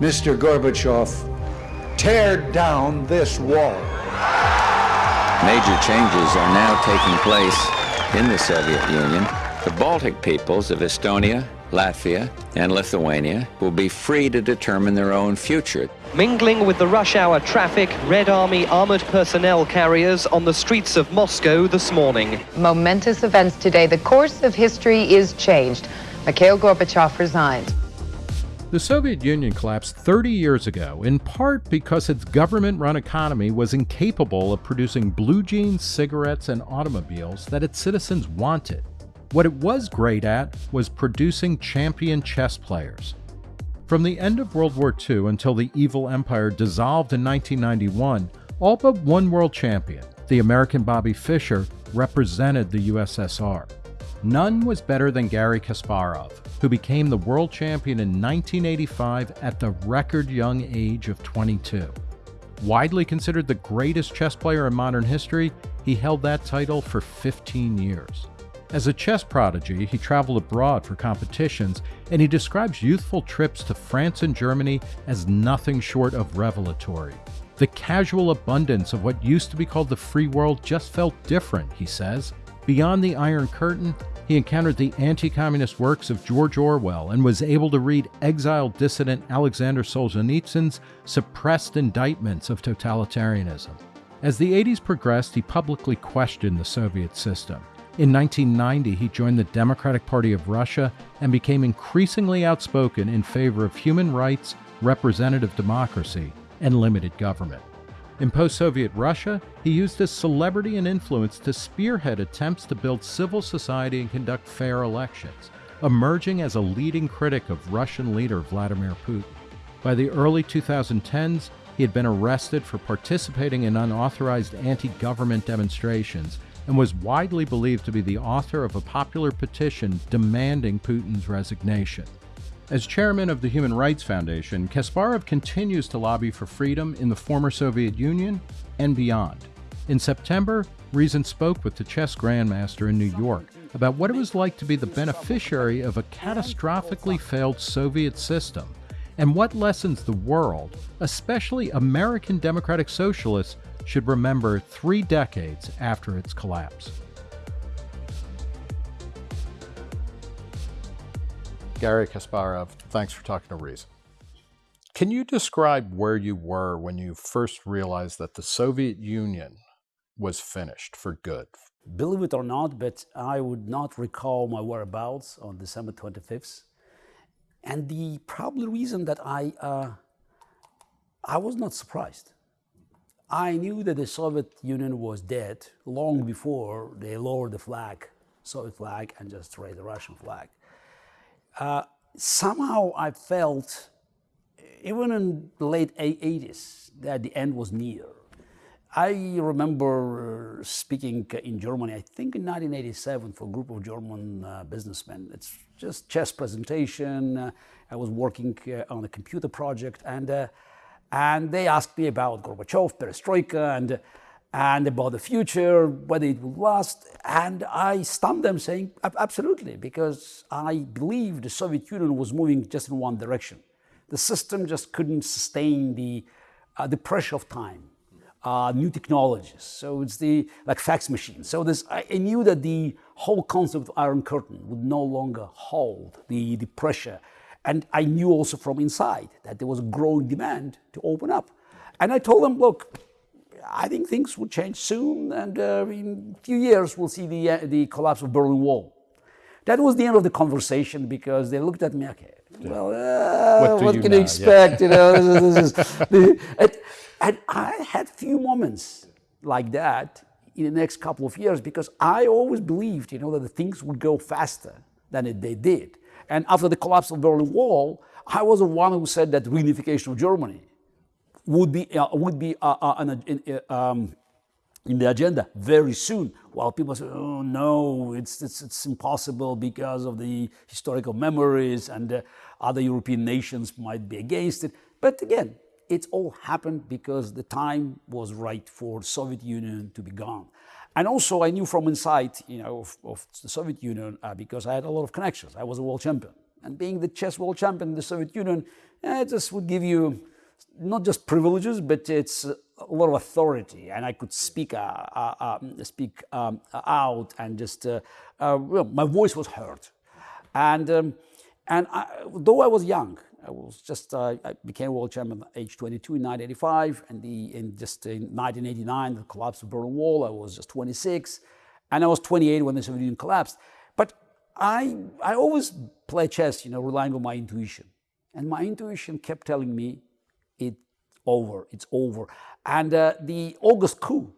Mr. Gorbachev, tear down this wall. Major changes are now taking place in the Soviet Union. The Baltic peoples of Estonia, Latvia, and Lithuania will be free to determine their own future. Mingling with the rush hour traffic, Red Army armored personnel carriers on the streets of Moscow this morning. Momentous events today. The course of history is changed. Mikhail Gorbachev resigned. The Soviet Union collapsed 30 years ago, in part because its government run economy was incapable of producing blue jeans, cigarettes, and automobiles that its citizens wanted. What it was great at was producing champion chess players. From the end of World War II until the evil empire dissolved in 1991, all but one world champion, the American Bobby Fischer, represented the USSR. None was better than Garry Kasparov, who became the world champion in 1985 at the record young age of 22. Widely considered the greatest chess player in modern history, he held that title for 15 years. As a chess prodigy, he traveled abroad for competitions, and he describes youthful trips to France and Germany as nothing short of revelatory. The casual abundance of what used to be called the free world just felt different, he says. Beyond the Iron Curtain, he encountered the anti communist works of George Orwell and was able to read exiled dissident Alexander Solzhenitsyn's suppressed indictments of totalitarianism. As the 80s progressed, he publicly questioned the Soviet system. In 1990, he joined the Democratic Party of Russia and became increasingly outspoken in favor of human rights, representative democracy, and limited government. In post Soviet Russia, he used his celebrity and influence to spearhead attempts to build civil society and conduct fair elections, emerging as a leading critic of Russian leader Vladimir Putin. By the early 2010s, he had been arrested for participating in unauthorized anti government demonstrations and was widely believed to be the author of a popular petition demanding Putin's resignation. As chairman of the Human Rights Foundation, Kasparov continues to lobby for freedom in the former Soviet Union and beyond. In September, Reason spoke with the chess grandmaster in New York about what it was like to be the beneficiary of a catastrophically failed Soviet system and what lessons the world, especially American democratic socialists, should remember three decades after its collapse. Garry Kasparov, thanks for talking to Reason. Can you describe where you were when you first realized that the Soviet Union was finished for good? Believe it or not, but I would not recall my whereabouts on December 25th. And the probably reason that I, uh, I was not surprised. I knew that the Soviet Union was dead long before they lowered the flag, Soviet flag, and just raised the Russian flag. Uh, somehow I felt, even in the late 80s, that the end was near. I remember speaking in Germany, I think in 1987, for a group of German uh, businessmen. It's just chess presentation. Uh, I was working uh, on a computer project, and uh, and they asked me about Gorbachev, Perestroika, and and about the future, whether it will last. And I stunned them saying, absolutely, because I believe the Soviet Union was moving just in one direction. The system just couldn't sustain the, uh, the pressure of time, uh, new technologies. So it's the, like fax machines. So this, I, I knew that the whole concept of Iron Curtain would no longer hold the, the pressure. And I knew also from inside that there was a growing demand to open up. And I told them, look, I think things will change soon, and uh, in a few years we'll see the, uh, the collapse of Berlin Wall. That was the end of the conversation because they looked at me, okay, well, uh, what, what can you expect? Yeah. You know, this is, this is, and, and I had few moments like that in the next couple of years because I always believed, you know, that the things would go faster than it, they did. And after the collapse of the Berlin Wall, I was the one who said that reunification of Germany would be, uh, would be uh, uh in, uh, um, in the agenda very soon. While people say, oh no, it's, it's, it's impossible because of the historical memories and uh, other European nations might be against it. But again, it all happened because the time was right for Soviet Union to be gone. And also I knew from inside, you know, of, of the Soviet Union uh, because I had a lot of connections. I was a world champion And being the chess world champion in the Soviet Union, eh, it just would give you not just privileges, but it's a lot of authority, and I could speak uh, uh, um, speak um, out, and just uh, uh, well, my voice was heard. And um, and I, though I was young, I was just uh, I became world champion at age 22 in 1985, and the in just in 1989 the collapse of Berlin Wall. I was just 26, and I was 28 when the Soviet Union collapsed. But I I always play chess, you know, relying on my intuition, and my intuition kept telling me it over, it's over. And uh, the August coup,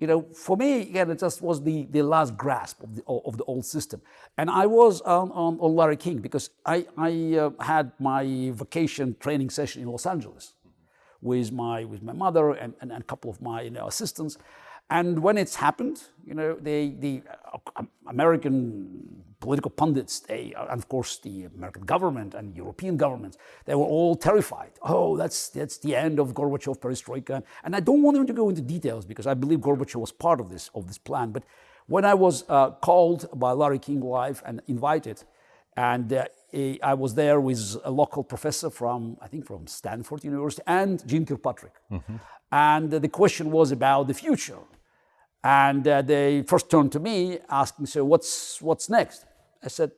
you know, for me, again, it just was the, the last grasp of the, of the old system. And I was on, on, on Larry King because I, I uh, had my vacation training session in Los Angeles with my, with my mother and, and, and a couple of my you know, assistants. And when it's happened, you know, they, the uh, American political pundits, they, uh, and of course the American government and European governments, they were all terrified. Oh, that's, that's the end of Gorbachev perestroika. And I don't want them to go into details because I believe Gorbachev was part of this, of this plan. But when I was uh, called by Larry King Live and invited, and uh, I was there with a local professor from, I think from Stanford University and Jeane Kirkpatrick. Mm -hmm. And the question was about the future. And uh, they first turned to me asking, so what's, what's next? I said,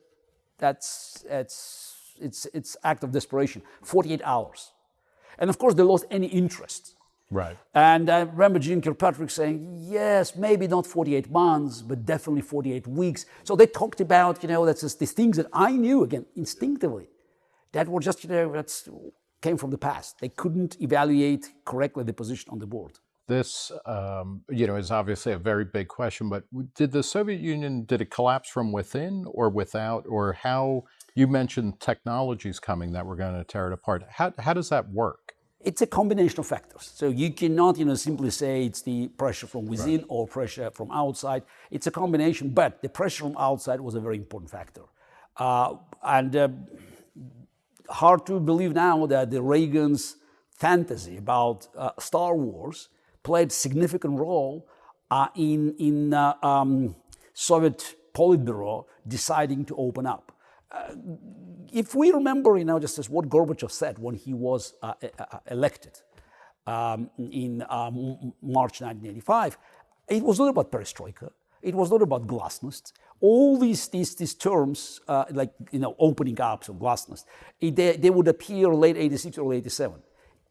that's, it's, it's, it's act of desperation, 48 hours. And of course, they lost any interest. Right. And I remember Jeane Kirkpatrick saying, yes, maybe not 48 months, but definitely 48 weeks. So they talked about, you know, that's just these things that I knew, again, instinctively, that were just, you know, that's came from the past. They couldn't evaluate correctly the position on the board. This, um, you know, is obviously a very big question, but did the Soviet Union, did it collapse from within or without, or how, you mentioned technologies coming that were going to tear it apart. How, how does that work? It's a combination of factors. So you cannot, you know, simply say it's the pressure from within right. or pressure from outside. It's a combination, but the pressure from outside was a very important factor. Uh, and uh, hard to believe now that the Reagan's fantasy about uh, Star Wars played significant role uh, in, in uh, um, Soviet Politburo deciding to open up. Uh, if we remember, you know, just as what Gorbachev said when he was uh, uh, elected um, in um, March 1985, it was not about perestroika. It was not about glasnost. All these, these, these terms, uh, like, you know, opening up, so glasnost, they, they would appear late 86 or 87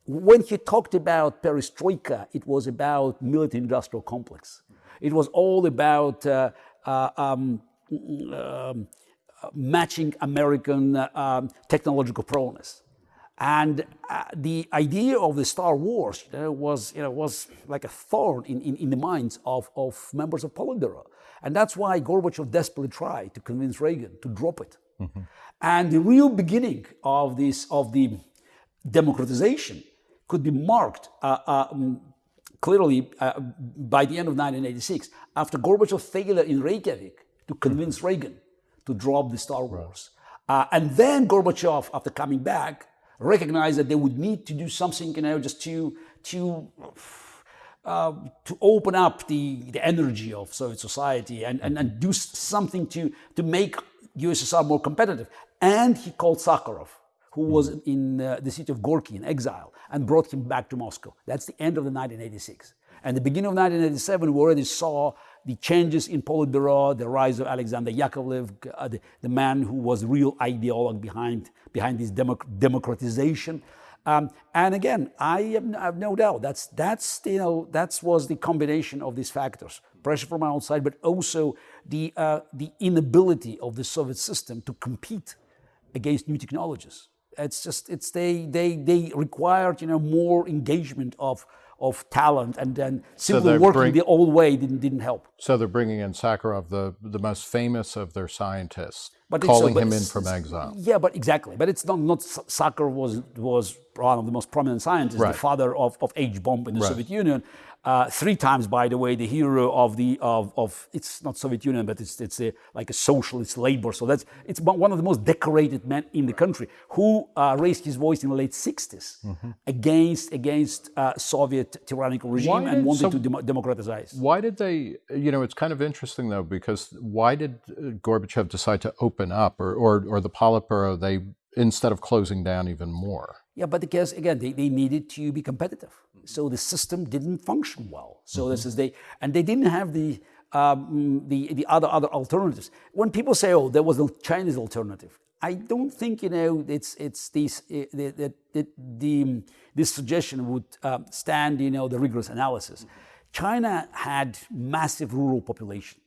when he talked about perestroika, it was about military-industrial complex. It was all about uh, uh, um, um, matching American uh, um, technological prowess. And uh, the idea of the Star Wars you know, was, you know, was like a thorn in, in, in, the minds of, of members of Politburo. And that's why Gorbachev desperately tried to convince Reagan to drop it. Mm -hmm. And the real beginning of this, of the democratization could be marked uh, uh, um, clearly uh, by the end of 1986 after Gorbachev's failure in Reykjavik to convince Reagan to drop the Star Wars. Uh, and then Gorbachev, after coming back, recognized that they would need to do something, you know, just to, to, uh, to open up the, the energy of Soviet society and, and, and do something to, to make USSR more competitive. And he called Sakharov who was in uh, the city of Gorky in exile and brought him back to Moscow. That's the end of the 1986. And the beginning of 1987, we already saw the changes in Politburo, the rise of Alexander Yakovlev, uh, the, the, man who was real ideologue behind, behind this democ democratization. Um, and again, I have, I have, no doubt that's, that's, you know, that was the combination of these factors, pressure from outside, but also the, uh, the inability of the Soviet system to compete against new technologies. It's just it's they they they required you know more engagement of of talent and then simply so working bring, the old way didn't didn't help. So they're bringing in Sakharov, the the most famous of their scientists, but calling so, him in from exile. Yeah, but exactly. But it's not not Sakharov was was one of the most prominent scientists, right. the father of of H bomb in the right. Soviet Union, uh, three times, by the way, the hero of the of, of it's not Soviet Union, but it's it's a, like a socialist labor. So that's it's one of the most decorated men in the country who uh, raised his voice in the late 60s mm-hmm. against against uh, Soviet tyrannical regime did, and wanted so to dem- democratize. Why did they? You know, it's kind of interesting though because why did uh, Gorbachev decide to open open up, or, or, or the Politburo, they instead of closing down even more? Yeah, but because again, they, they needed to be competitive. So the system didn't function well. So mm-hmm. this is they, and they didn't have the, um, the, the other, other alternatives. When people say, oh, there was a Chinese alternative, I don't think, you know, it's, it's these, that the, the, the, this suggestion would uh, stand, you know, the rigorous analysis. China had massive rural population.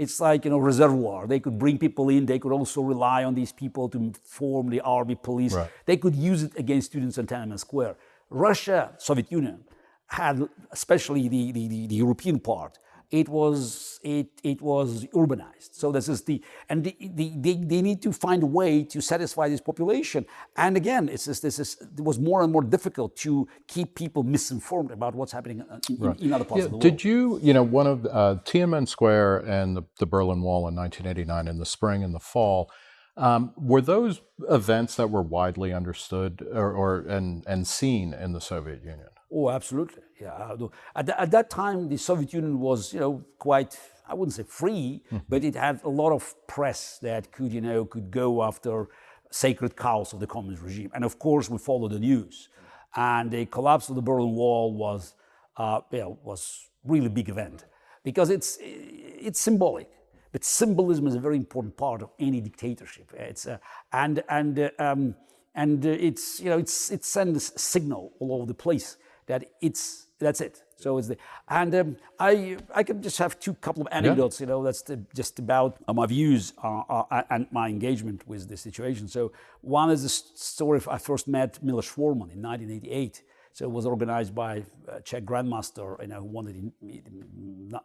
It's like, you know, reservoir. They could bring people in. They could also rely on these people to form the army, police. Right. They could use it against students in Tiananmen Square. Russia, Soviet Union, had, especially the, the, the, the European part, it was it it was urbanized. So this is the and the, the, they, they need to find a way to satisfy this population. And again, it's just, this is it was more and more difficult to keep people misinformed about what's happening in, right. in other parts yeah, of the world. Did you you know one of uh, Tiananmen Square and the, the Berlin Wall in 1989 in the spring and the fall? Um, were those events that were widely understood or, or and and seen in the Soviet Union? Oh, absolutely. Yeah. At, the, at that time, the Soviet Union was, you know, quite, I wouldn't say free, mm-hmm. but it had a lot of press that could, you know, could go after sacred cows of the communist regime. And of course, we followed the news. And the collapse of the Berlin Wall was, uh, you know, was really big event because it's, it's symbolic. But symbolism is a very important part of any dictatorship. It's, uh, and and, uh, um, and uh, it's, you know, it's, it sends a signal all over the place that it's that's it. So it's the and um, I I can just have two couple of anecdotes. Yeah. You know, that's the, just about uh, my views uh, uh, and my engagement with the situation. So one is the story of I first met Milos Forman in 1988. So it was organized by a Czech grandmaster, you know, who wanted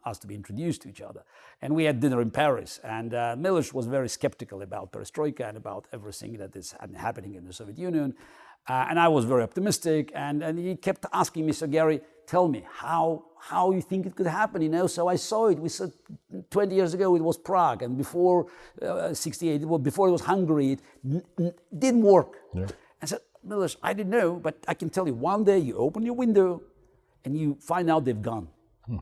us to be introduced to each other. And we had dinner in Paris. And uh, Milos was very skeptical about perestroika and about everything that is happening in the Soviet Union. Uh, and I was very optimistic. And, and he kept asking me, so Garry, tell me how, how you think it could happen, you know? So I saw it. We said 20 years ago it was Prague. And before uh, 68, well, before it was Hungary, it didn't work. Yeah. I said, Milos, I didn't know, but I can tell you, one day you open your window and you find out they've gone. Hmm.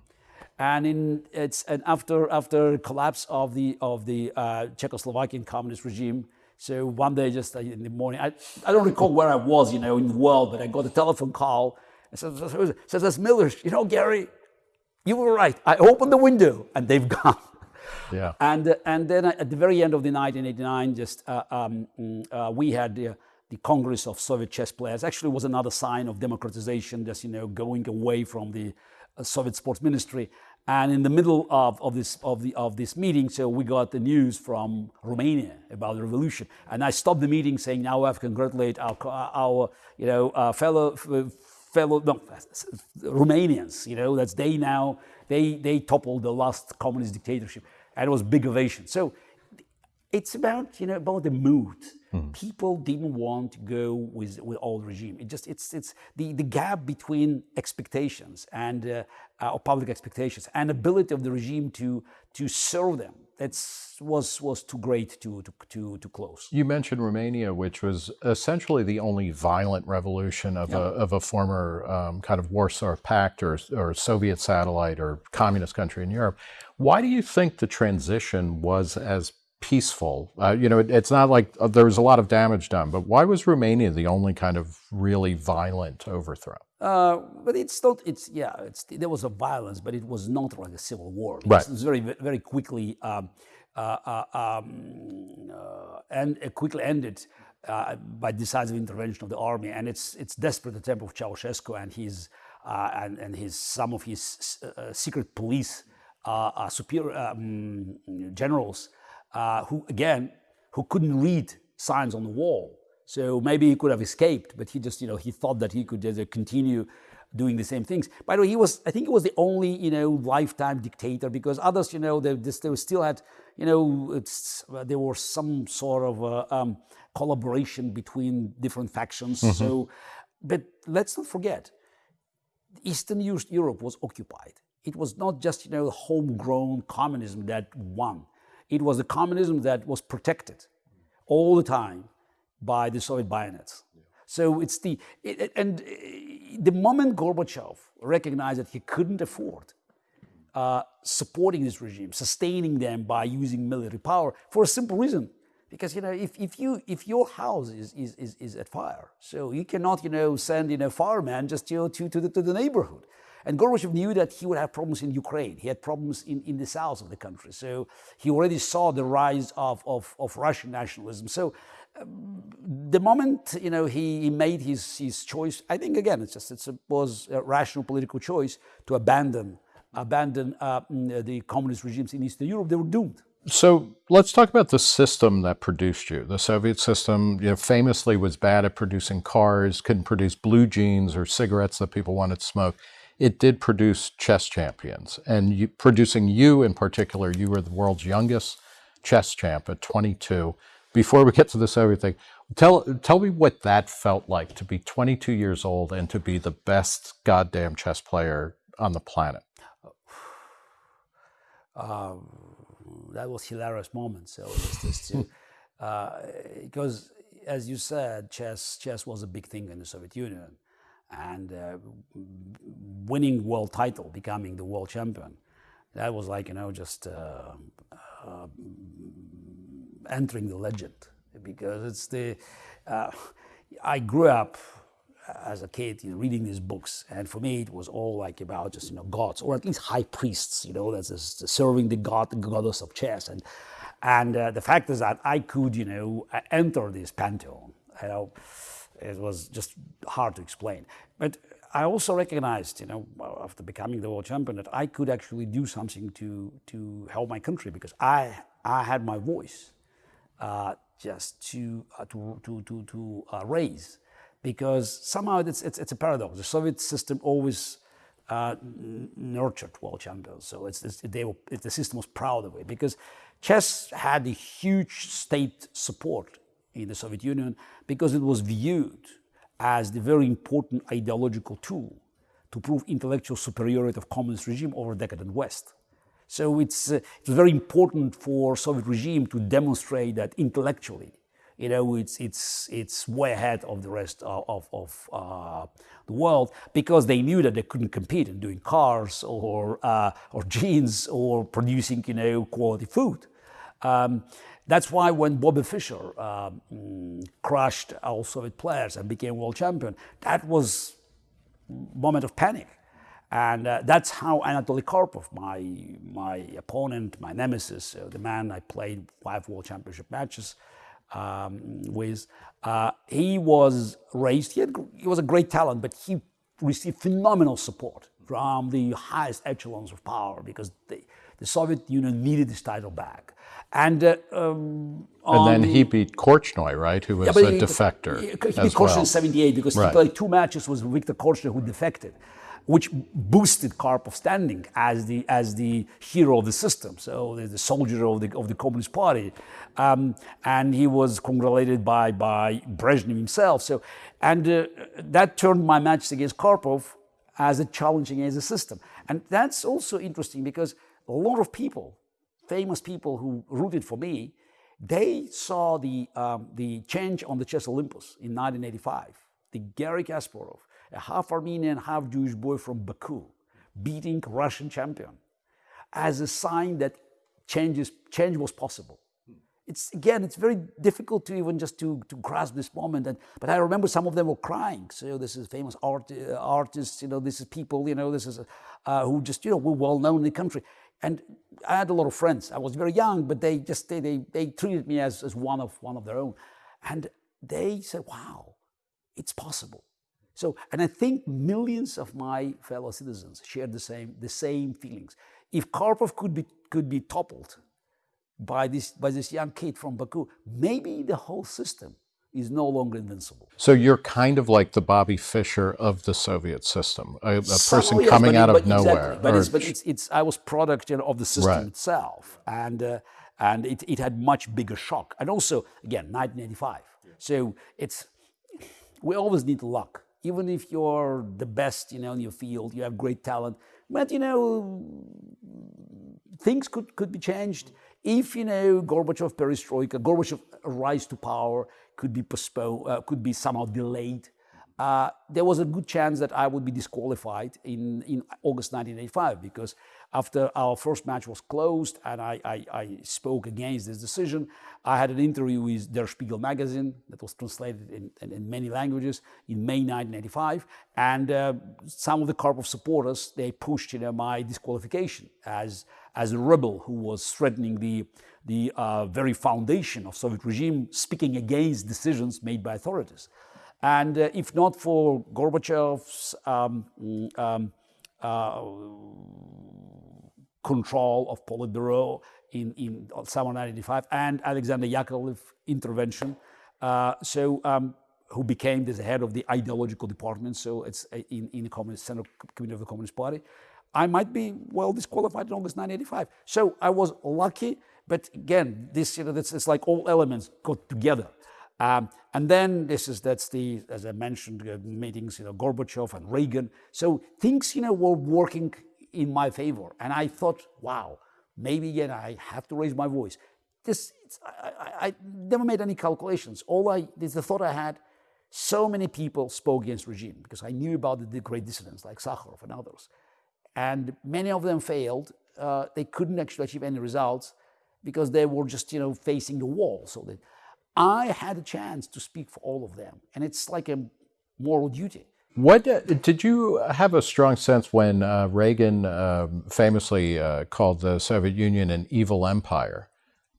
And in it's and after after collapse of the of the uh, Czechoslovakian communist regime, so one day, just uh, in the morning, I, I don't recall where I was, you know, in the world, but I got a telephone call. And says, says, says Milos, you know, Garry, you were right. I opened the window and they've gone. Yeah. And, uh, and then at the very end of the 1989, just uh, um, uh, we had the, the Congress of Soviet chess players. Actually, was another sign of democratization, just, you know, going away from the uh, Soviet sports ministry. And in the middle of, of, this, of, the, of this meeting, so we got the news from Romania about the revolution. And I stopped the meeting saying, now I have to congratulate our, our you know, uh, fellow, fellow no, Romanians, you know, that's they now, they, they toppled the last communist dictatorship. And it was big ovation. So it's about, you know, about the mood. Mm. People didn't want to go with, with old regime. It just, it's, it's the, the gap between expectations and uh, uh, public expectations and ability of the regime to, to serve them. That's was was too great to, to, to, to close. You mentioned Romania, which was essentially the only violent revolution of, yeah. a, of a former um, kind of Warsaw Pact or, or Soviet satellite or communist country in Europe. Why do you think the transition was as peaceful. Uh, you know, it, it's not like uh, there was a lot of damage done, but why was Romania the only kind of really violent overthrow? Uh, but it's not. It's yeah. It's there was a violence, but it was not like a civil war. It right. was very very quickly um, uh, uh, um, uh, and quickly ended. by decisive intervention of the army, and it's it's desperate attempt of Ceausescu and his and, and his some of his secret police superior um, generals uh, who again, who couldn't read signs on the wall. So maybe he could have escaped, but he just, you know, he thought that he could just continue doing the same things. By the way, he was, I think he was the only, you know, lifetime dictator because others, you know, they, they still had, you know, it's, uh, there was some sort of uh, um, collaboration between different factions. Mm -hmm. So, but let's not forget, Eastern Europe was occupied. It was not just, you know, homegrown communism that won. It was the communism that was protected all the time by the Soviet bayonets. So it's the, it, and the moment Gorbachev recognized that he couldn't afford uh, supporting this regime, sustaining them by using military power, for a simple reason. Because you know, if, if you if your house is, is, is, is at fire, so you cannot you know send you know fireman just you know, to to the, to the neighborhood. And Gorbachev knew that he would have problems in Ukraine. He had problems in, in the south of the country. So he already saw the rise of, of, of Russian nationalism. So um, the moment you know he, he, made his, his choice, I think again it's just it was a rational political choice to abandon abandon uh, mm, the communist regimes in Eastern Europe. They were doomed. So let's talk about the system that produced you. The Soviet system, you know, famously was bad at producing cars, couldn't produce blue jeans or cigarettes that people wanted to smoke it did produce chess champions. And you, producing you in particular, you were the world's youngest chess champ at 22. Before we get to the Soviet thing, tell, tell me what that felt like to be 22 years old and to be the best goddamn chess player on the planet. Um, that was hilarious moment. So uh, because as you said, chess chess was a big thing in the Soviet Union and uh, winning world title, becoming the world champion. That was like, you know, just uh, uh, entering the legend because it's the, uh, I grew up as a kid, you know, reading these books, and for me it was all like about just you know gods or at least high priests, you know, that's just serving the god, the goddess of chess, and and uh, the fact is that I could you know enter this pantheon, you know, it was just hard to explain. But I also recognized, you know, after becoming the world champion, that I could actually do something to to help my country because I I had my voice uh, just to uh, to to to, to uh, raise because somehow it's, it's it's a paradox. The Soviet system always uh, nurtured world champions, so it's, it's they were, it, the system was proud of it because chess had a huge state support in the Soviet Union because it was viewed as the very important ideological tool to prove intellectual superiority of communist regime over decadent West. So it's, uh, it's very important for Soviet regime to demonstrate that intellectually, you know, it's, it's, it's way ahead of the rest of, of, of uh, the world because they knew that they couldn't compete in doing cars or, uh, or jeans or producing, you know, quality food. Um, that's why when Bobby Fischer um, crushed all Soviet players and became world champion, that was moment of panic. And uh, that's how Anatoly Karpov, my, my opponent, my nemesis, uh, the man I played five world championship matches um, with, uh, he was raised, he, had, he was a great talent, but he received phenomenal support from the highest echelons of power because they, the Soviet Union needed this title back. And, uh, um, and then he beat Korchnoi, right, who was yeah, a he, defector. He, he beat Korchnoi well. in 78 because right. he played two matches with Viktor Korchnoi who defected, which boosted Karpov's standing as the, as the hero of the system, so the, the soldier of the, of the Communist Party. Um, and he was congratulated by, by Brezhnev himself. So, and uh, that turned my match against Karpov as a challenging as a system. And that's also interesting because a lot of people, famous people who rooted for me, they saw the, um, the change on the chess Olympus in 1985. The Garry Kasparov, a half Armenian, half Jewish boy from Baku, beating Russian champion as a sign that changes, change was possible. It's again, it's very difficult to even just to, to grasp this moment. And, but I remember some of them were crying. So this is famous art, uh, artists, you know, this is people, you know, this is uh, who just, you know, were well known in the country. And I had a lot of friends. I was very young, but they just they, they, they treated me as, as one of one of their own. And they said, wow, it's possible. So, and I think millions of my fellow citizens shared the same, the same feelings. If Karpov could be, could be toppled by this, by this young kid from Baku, maybe the whole system is no longer invincible. So you're kind of like the Bobby Fischer of the Soviet system, a, a person yes, coming out of nowhere. But, it's, but it's, it's, I was product you know, of the system right. itself, and uh, and it, it had much bigger shock. And also, again, 1985. Yeah. So it's we always need luck. Even if you're the best, you know, in your field, you have great talent, but you know, things could could be changed if you know Gorbachev perestroika, Gorbachev rise to power could be postponed, uh, could be somehow delayed. uh, there was a good chance that I would be disqualified in, in August 1985 because after our first match was closed and I, I, I, spoke against this decision, I had an interview with Der Spiegel magazine that was translated in, in, in many languages in May 1985. And uh, some of the Karpov supporters, they pushed you know, my disqualification as, as a rebel who was threatening the, the uh, very foundation of Soviet regime, speaking against decisions made by authorities. And uh, if not for Gorbachev's um, um, uh, control of Politburo in, in summer 1995 and Alexander Yakovlev intervention, uh, so um, who became the head of the ideological department, so it's uh, in, in the Communist Central Committee of the Communist Party, I might be well disqualified in August 1985. So I was lucky, but again, this, you know, it's like all elements got together. Um, and then this is, that's the, as I mentioned, uh, meetings, you know, Gorbachev and Reagan. So things, you know, were working in my favor. And I thought, wow, maybe again, I have to raise my voice. This, I, I, I, never made any calculations. All I, this is the thought I had, so many people spoke against regime because I knew about the, the great dissidents like Sakharov and others. And many of them failed. Uh, they couldn't actually achieve any results because they were just, you know, facing the wall. So that I had a chance to speak for all of them. And it's like a moral duty. What uh, did you have a strong sense when uh, Reagan uh, famously uh, called the Soviet Union an evil empire?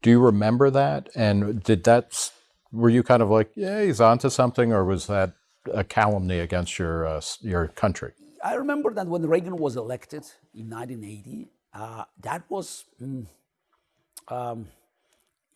Do you remember that? And did that were you kind of like, yeah, he's onto something, or was that a calumny against your uh, your country? I remember that when Reagan was elected in 1980, uh, that was. Mm, um,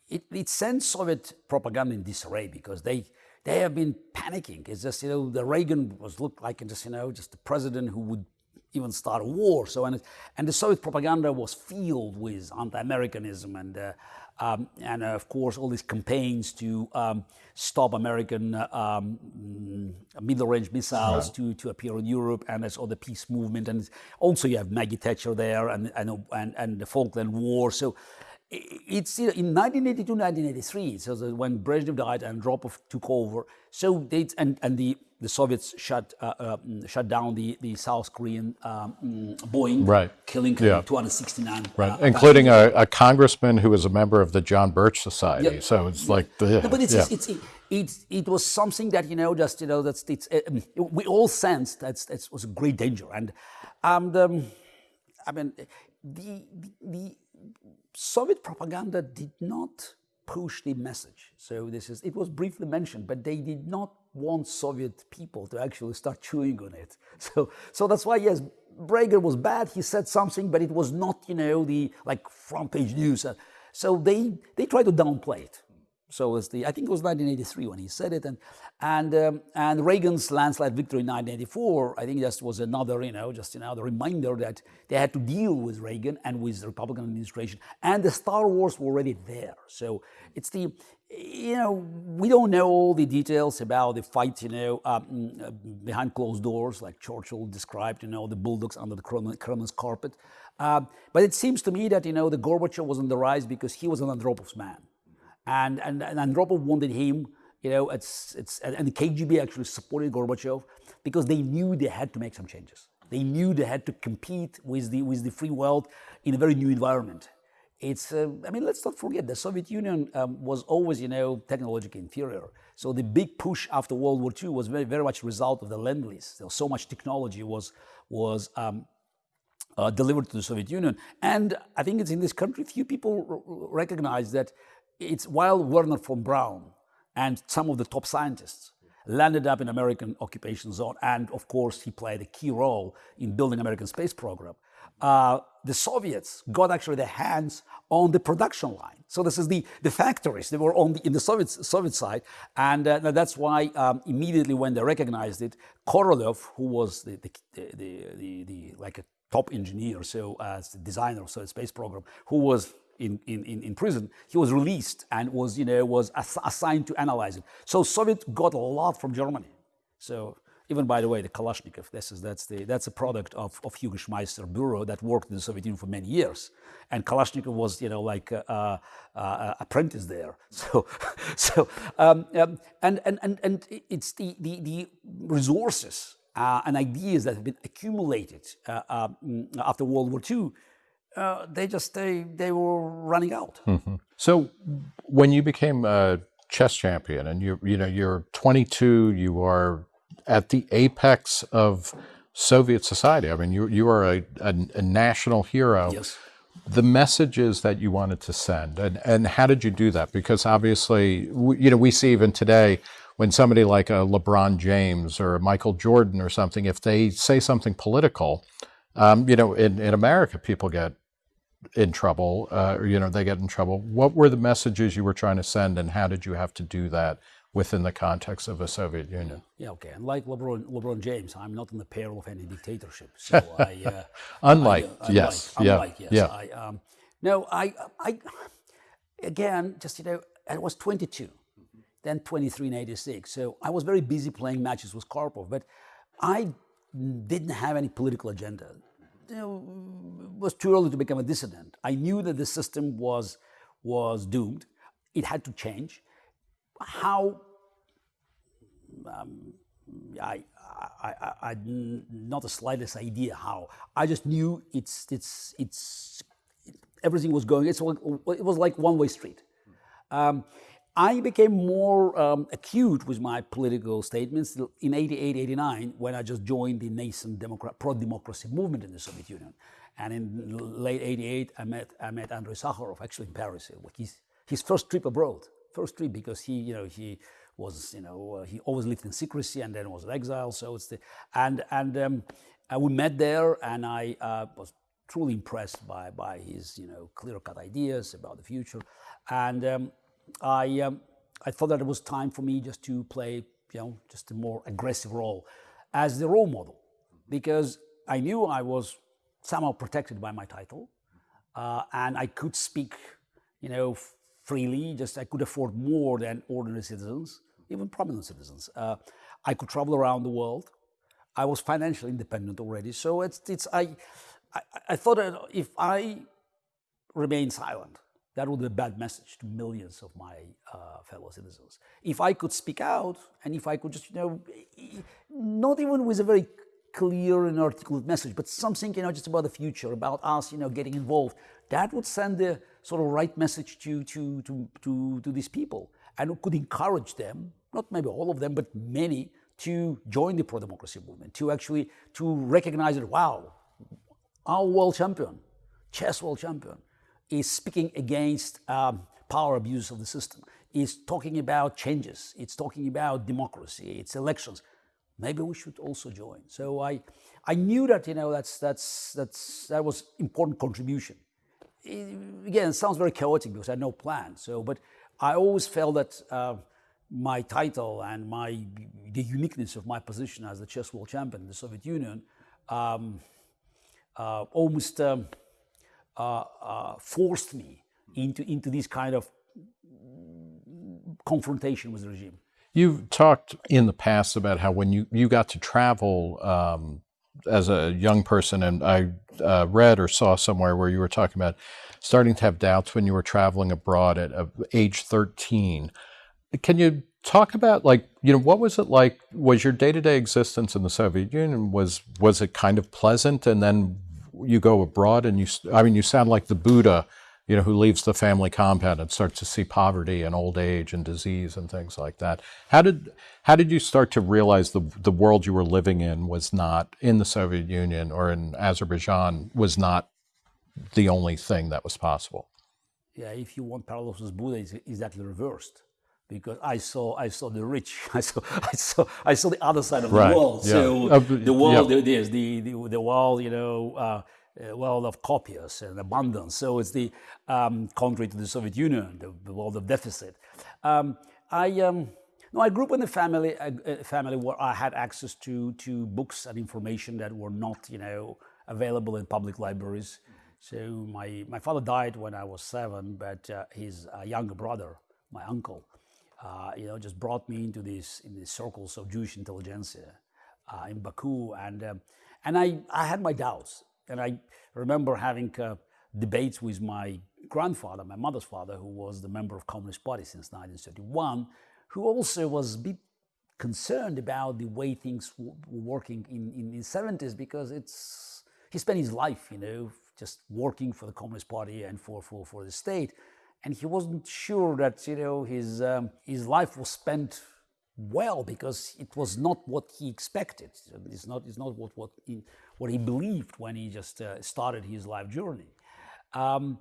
it, it sent Soviet propaganda in disarray because they they have been panicking. It's just you know the Reagan was looked like just you know just the president who would even start a war. So and and the Soviet propaganda was filled with anti-Americanism and uh, um, and uh, of course all these campaigns to um, stop American uh, um, middle-range missiles right. to, to appear in Europe, and there's all the peace movement, and also you have Maggie Thatcher there, and and and, and the Falkland War. So it's in 1982, 1983, so when Brezhnev died and Andropov took over. So they and and the the Soviets shut uh, uh, shut down the the South Korean um, Boeing, right. killing yeah. 269, right, uh, including a, a, congressman who was a member of the John Birch Society. Yeah. So it's like the no, but it's, yeah. it's, it's it, it was something that you know just you know that's it's um, we all sensed that that was a great danger and um, I mean the the Soviet propaganda did not push the message. So this is, it was briefly mentioned, but they did not want Soviet people to actually start chewing on it. So, so that's why, yes, Breger was bad. He said something, but it was not, you know, the like front page news. So they, they tried to downplay it. So was the, I think it was 1983 when he said it. And, and, um, and Reagan's landslide victory in 1984, I think that was another, you know, just another reminder that they had to deal with Reagan and with the Republican administration. And the Star Wars were already there. So it's the, you know, we don't know all the details about the fight, you know, um, behind closed doors, like Churchill described, you know, the bulldogs under the Kremlin's carpet. Uh, but it seems to me that, you know, the Gorbachev was on the rise because he was an Andropov's man and, and, and Andropov wanted him, you know, it's, it's, and the KGB actually supported Gorbachev because they knew they had to make some changes. They knew they had to compete with the, with the free world in a very new environment. It's, uh, I mean, let's not forget the Soviet Union um, was always, you know, technologically inferior. So the big push after World War II was very, very much a result of the Lend-Lease. So, so much technology was, was um, uh, delivered to the Soviet Union. And I think it's in this country, few people recognize that it's while Wernher von Braun and some of the top scientists landed up in American occupation zone, and of course he played a key role in building American space program. Uh, the Soviets got actually their hands on the production line. So this is the, the factories, they were on the, in the Soviet, Soviet side. And uh, that's why um, immediately when they recognized it, Korolev, who was the, the, the, the, the like a top engineer, so as the designer of the space program, who was in, in, in prison, he was released and was, you know, was ass assigned to analyze it. So Soviet got a lot from Germany. So even by the way, the Kalashnikov, this is, that's, the, that's a product of, of Hugo Schmeisser Bureau that worked in the Soviet Union for many years. And Kalashnikov was, you know, like uh, uh, uh, apprentice there. So, so um, um, and, and, and, and it's the, the, the resources uh, and ideas that have been accumulated uh, uh, after World War II, uh, they just they they were running out. Mm-hmm. So when you became a chess champion and you you know you're 22, you are at the apex of Soviet society. I mean, you you are a, a, a national hero. Yes. The messages that you wanted to send, and, and how did you do that? Because obviously, we, you know, we see even today when somebody like a LeBron James or Michael Jordan or something, if they say something political, um, you know, in, in America, people get in trouble, uh, or, you know, they get in trouble. What were the messages you were trying to send, and how did you have to do that within the context of a Soviet Union. Yeah, okay. And like LeBron, LeBron James, I'm not in the peril of any dictatorship. So I, uh, unlike, I, uh, yes, unlike, yeah, unlike, yes. yeah. I, um, no, I, I, again, just you know, I was 22, then 23 in 86. So I was very busy playing matches with Karpov, but I didn't have any political agenda. You know, it was too early to become a dissident. I knew that the system was was doomed. It had to change how um, I, I, I, I, not the slightest idea how. I just knew it's, it's, it's, everything was going, it's, it was like one-way street. Um, I became more um, acute with my political statements in 88, 89, when I just joined the nascent pro-democracy movement in the Soviet Union. And in late 88, I met, I met Andrei Sakharov, actually in Paris, his, his first trip abroad first trip because he, you know, he was, you know, he always lived in secrecy and then was in exile. So it's the, and, and um, uh, we met there and I uh, was truly impressed by, by his, you know, clear-cut ideas about the future. And um, I, um, I thought that it was time for me just to play, you know, just a more aggressive role as the role model because I knew I was somehow protected by my title uh, and I could speak, you know, freely, just I could afford more than ordinary citizens, even prominent citizens. Uh, I could travel around the world. I was financially independent already. So it's, it's I, I, I thought that if I remain silent, that would be a bad message to millions of my uh, fellow citizens. If I could speak out and if I could just, you know, not even with a very clear and articulate message, but something, you know, just about the future, about us, you know, getting involved, that would send the sort of right message to, to, to, to, to these people and could encourage them, not maybe all of them, but many, to join the pro-democracy movement, to actually, to recognize that, wow, our world champion, chess world champion, is speaking against um, power abuse of the system, is talking about changes, it's talking about democracy, it's elections maybe we should also join. So I, I knew that, you know, that's, that's, that's, that was important contribution. It, again, it sounds very chaotic because I had no plan. So, but I always felt that uh, my title and my, the uniqueness of my position as the chess world champion in the Soviet Union um, uh, almost um, forced me into, into this kind of confrontation with the regime. You've talked in the past about how when you, you got to travel um, as a young person, and I uh, read or saw somewhere where you were talking about starting to have doubts when you were traveling abroad at uh, age 13. Can you talk about like you know what was it like was your day-to-day existence in the soviet union was was it kind of pleasant and then you go abroad and you i mean you sound like the buddha you know, who leaves the family compound and starts to see poverty and old age and disease and things like that. How did how did you start to realize the the world you were living in was not in the Soviet Union or in Azerbaijan was not the only thing that was possible? Yeah, if you want parallels with Buddha, it's exactly reversed because I saw I saw the rich, I saw I saw I saw the other side of right. the world. Yeah. So uh, the world, yeah. there's the, the the world, you know. Uh, uh, world of copious and abundance. So it's the um, contrary to the Soviet Union, the, the world of deficit. Um, I, um, no, I grew up in a family, a, a, family where I had access to, to books and information that were not, you know, available in public libraries. So my, my father died when I was seven, but uh, his uh, younger brother, my uncle, uh, you know, just brought me into these, in these circles of Jewish intelligentsia. uh, in Baku, and um, and I, I had my doubts, and I remember having uh, debates with my grandfather, my mother's father, who was the member of Communist Party since 1931, who also was a bit concerned about the way things were working in, in the 70s because it's he spent his life, you know, just working for the Communist Party and for, for, for the state. And he wasn't sure that, you know, his, um, his life was spent well because it was not what he expected. It's not, it's not what, what, he, what he believed when he just uh, started his life journey. Um,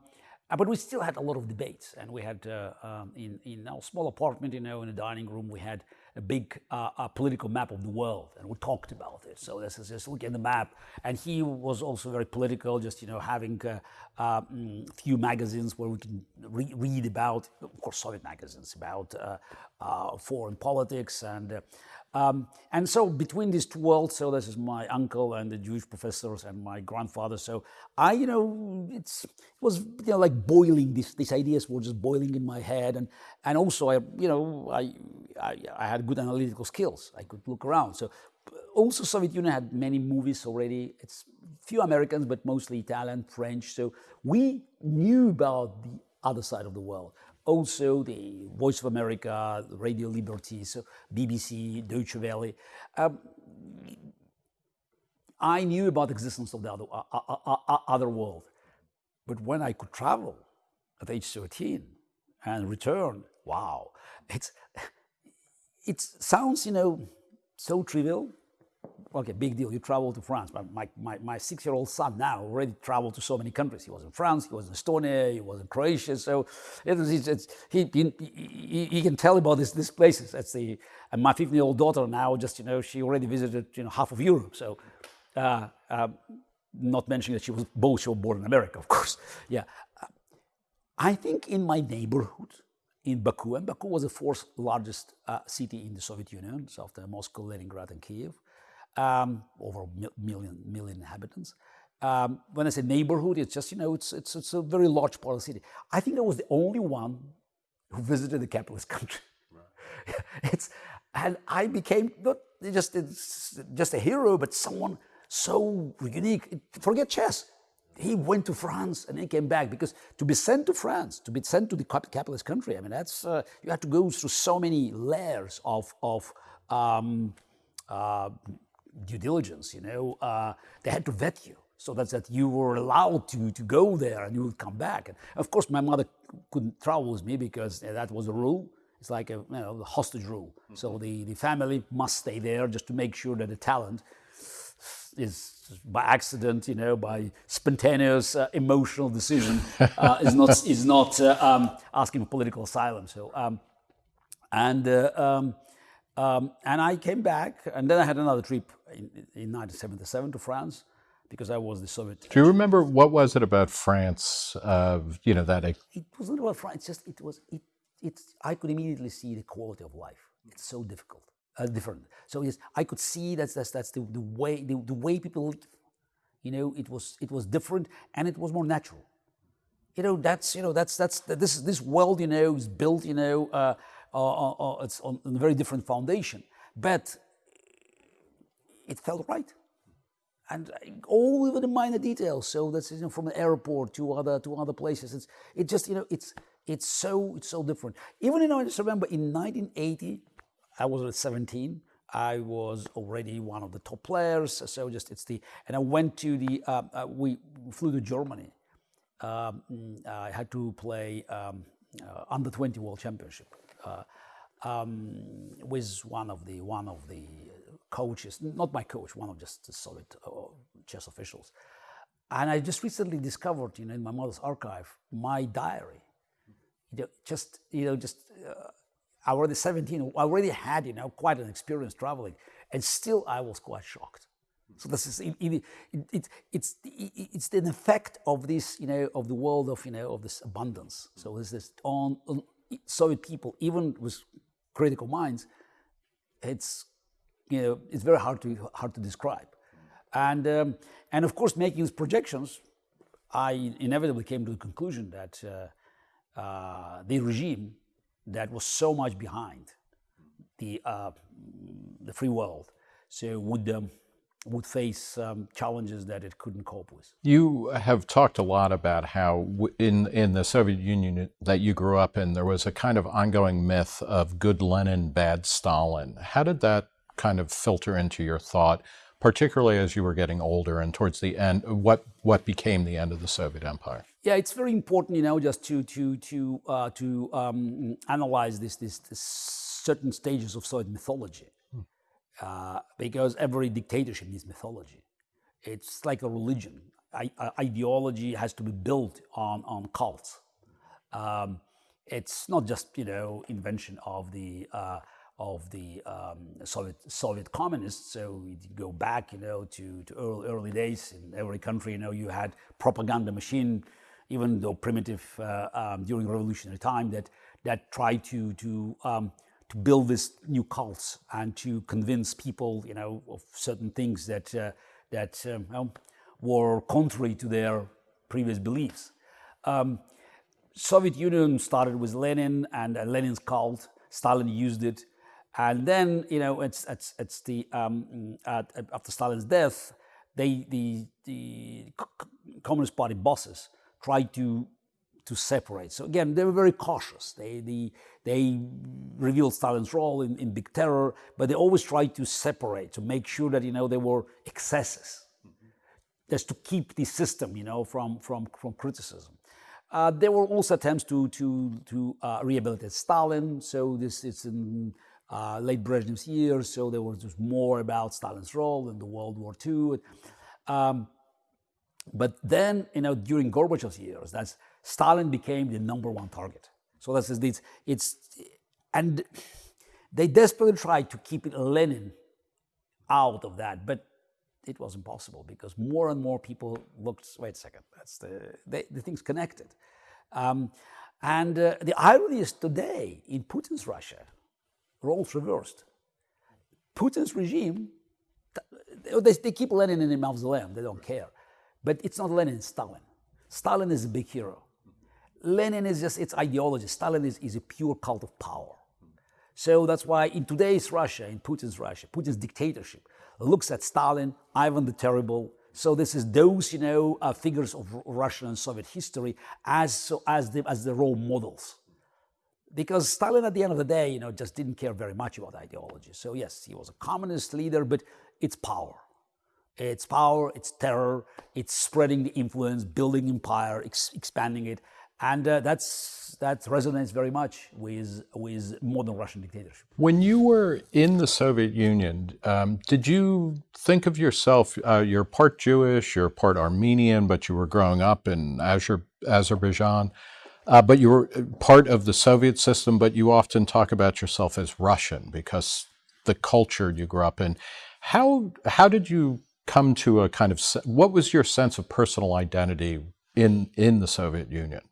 uh, but we still had a lot of debates, and we had uh, um, in in our small apartment, you know, in the dining room, we had a big uh, a political map of the world, and we talked about it. So this is just look at the map, and he was also very political, just you know having a uh, um, few magazines where we can re read about, of course, Soviet magazines about uh, uh, foreign politics and um, and so between these two worlds, so this is my uncle and the Jewish professors and my grandfather. So I, you know, it's, it was, you know, like boiling, these, these ideas were just boiling in my head. And, and also I, you know, I, I, I had good analytical skills. I could look around. So also Soviet Union had many movies already. It's few Americans, but mostly Italian, French. So we knew about the other side of the world also the Voice of America, Radio Liberty, so BBC, Deutsche Welle. Um, I knew about the existence of the other, uh, uh, other world. But when I could travel at age 13 and return, wow, it's, it sounds, you know, so trivial, okay, big deal. You travel to France. My, my, my six-year-old son now already traveled to so many countries. He was in France, he was in Estonia, he was in Croatia. So it it's, it's, he, he, he, can tell about this, these places. That's the, and my 15-year-old daughter now just, you know, she already visited, you know, half of Europe. So uh, uh, not mentioning that she was both, she was born in America, of course. Yeah. I think in my neighborhood, in Baku, and Baku was the fourth largest uh, city in the Soviet Union, so after Moscow, Leningrad, and Kiev um, over a million, million inhabitants. Um, when I say neighborhood, it's just, you know, it's, it's, it's a very large part of the city. I think I was the only one who visited the capitalist country. Right. it's, and I became not just, just a hero, but someone so unique. Forget chess. He went to France and he came back because to be sent to France, to be sent to the capitalist country, I mean, that's, uh, you have to go through so many layers of, of um, uh, due diligence, you know, uh, they had to vet you so that's that you were allowed to, to go there and you would come back. And of course, my mother couldn't travel with me because that was a rule. It's like a you know, hostage rule. Mm -hmm. So the, the family must stay there just to make sure that the talent is by accident, you know, by spontaneous uh, emotional decision, uh, is not is not uh, um, asking for political asylum. So, um, and uh, um, um, and I came back, and then I had another trip in, in 1977 to France because I was the Soviet. Do you remember what was it about France? Uh, you know that it, wasn't about France. Just it was it. It's I could immediately see the quality of life. It's so difficult, uh, different. So yes, I could see that's that's that's the, the way the, the way people live. You know, it was it was different and it was more natural. You know, that's you know that's that's this this world you know is built you know. Uh, uh, uh, it's on, on, a very different foundation. But it felt right. And all even the minor details. So that's you know, from the airport to other to other places. It's it just you know it's it's so it's so different. Even you know I just remember in 1980, I was at 17. I was already one of the top players. So just it's the and I went to the uh, uh, we flew to Germany. Um, I had to play um, uh, under 20 World Championship uh, um, with one of the one of the coaches, not my coach, one of just solid uh, chess officials. And I just recently discovered, you know, in my mother's archive, my diary. You know, just, you know, just, uh, I already 17, I already had, you know, quite an experience traveling, and still I was quite shocked. So this is, it, it, it, it's, it's an effect of this, you know, of the world of, you know, of this abundance. So this is on, on Soviet people, even with critical minds, it's you know it's very hard to hard to describe, and um, and of course making these projections, I inevitably came to the conclusion that uh, uh, the regime that was so much behind the uh, the free world so would um, would face um, challenges that it couldn't cope with. You have talked a lot about how in in the Soviet Union that you grew up in, there was a kind of ongoing myth of good Lenin, bad Stalin. How did that kind of filter into your thought, particularly as you were getting older and towards the end? What what became the end of the Soviet Empire? Yeah, it's very important, you know, just to to to uh, to um, analyze this, this this certain stages of Soviet mythology uh, because every dictatorship needs mythology. It's like a religion. I, uh, ideology has to be built on, on cults. Um, it's not just you know invention of the uh, of the um, Soviet Soviet communists. So you go back you know to, to early, early days in every country. You know you had propaganda machine, even though primitive uh, um, during revolutionary time that that tried to to um, to build this new cult and to convince people, you know, of certain things that uh, that um, were contrary to their previous beliefs. Um, Soviet Union started with Lenin and uh, Lenin's cult. Stalin used it, and then you know it's it's it's the um, at, after Stalin's death, they the the Communist Party bosses tried to to separate. So again, they were very cautious. They, they, they revealed Stalin's role in, in big terror, but they always tried to separate, to make sure that, you know, there were excesses, just to keep the system, you know, from, from, from criticism. Uh, there were also attempts to, to, to uh, rehabilitate Stalin. So this is in uh, late Brezhnev's years. So there was just more about Stalin's role in the World War II. Um, but then, you know, during Gorbachev's years, that's Stalin became the number one target. So that's it's, it's and they desperately tried to keep Lenin out of that, but it was impossible because more and more people looked. Wait a second, that's the they, the thing's connected. Um, and uh, the irony is today in Putin's Russia, roles reversed. Putin's regime, they, they keep Lenin in the mausoleum, they don't care. But it's not Lenin, it's Stalin. Stalin is a big hero. Lenin is just its ideology. Stalin is, is a pure cult of power. So that's why in today's Russia, in Putin's Russia, Putin's dictatorship looks at Stalin, Ivan the Terrible. So this is those, you know, uh, figures of Russian and Soviet history as, so, as, the, as the role models. Because Stalin, at the end of the day, you know, just didn't care very much about ideology. So yes, he was a communist leader, but it's power. It's power, it's terror, it's spreading the influence, building empire, ex expanding it and uh, that's that resonates very much with with modern Russian dictatorship. When you were in the Soviet Union, um, did you think of yourself? Uh, you're part Jewish, you're part Armenian, but you were growing up in Azer Azerbaijan. Uh, but you were uh, part of the Soviet system, but you often talk about yourself as Russian because the culture you grew up in. How how did you come to a kind of what was your sense of personal identity in in the Soviet Union?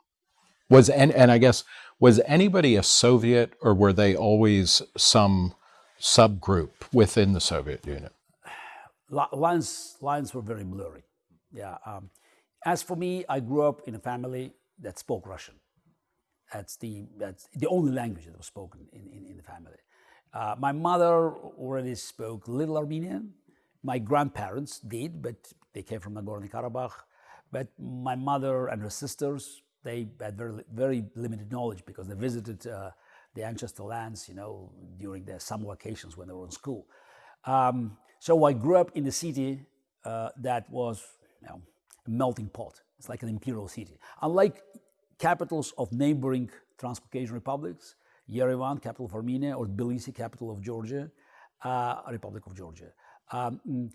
Was and, and I guess was anybody a Soviet or were they always some subgroup within the Soviet Union? Lines lines were very blurry. Yeah. Um, as for me, I grew up in a family that spoke Russian. That's the that's the only language that was spoken in, in, in the family. Uh, my mother already spoke little Armenian. My grandparents did, but they came from Nagorno-Karabakh. But my mother and her sisters they had very, very limited knowledge because they visited uh, the ancestor lands, you know, during their summer vacations when they were in school. Um, so I grew up in a city uh, that was, you know, a melting pot. It's like an imperial city. Unlike capitals of neighboring Transcaucasian republics, Yerevan, capital of Armenia, or Tbilisi, capital of Georgia, uh, Republic of Georgia. Um,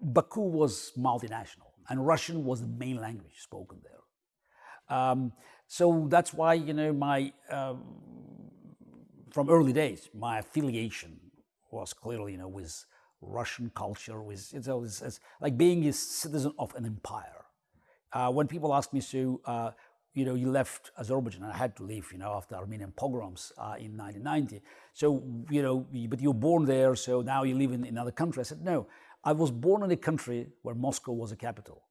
Baku was multinational, and Russian was the main language spoken there. Um, so that's why, you know, my, um, from early days, my affiliation was clearly, you know, with Russian culture, with, it's, it's, it's like being a citizen of an empire. Uh, when people ask me, so, uh, you know, you left Azerbaijan, and I had to leave, you know, after Armenian pogroms uh, in 1990. So, you know, but you're born there, so now you live in another country. I said, no, I was born in a country where Moscow was a capital.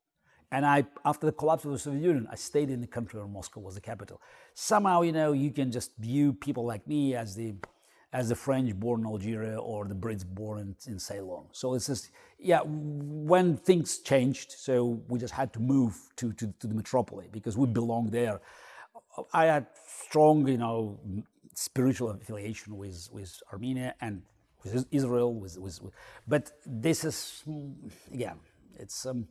And I, after the collapse of the Soviet Union, I stayed in the country where Moscow was the capital. Somehow, you know, you can just view people like me as the, as the French born in Algeria or the Brits born in, in Ceylon. So it's just, yeah, when things changed, so we just had to move to, to, to the metropolis because we belong there. I had strong, you know, spiritual affiliation with, with Armenia and with Israel, with, with, with but this is, again, it's, um,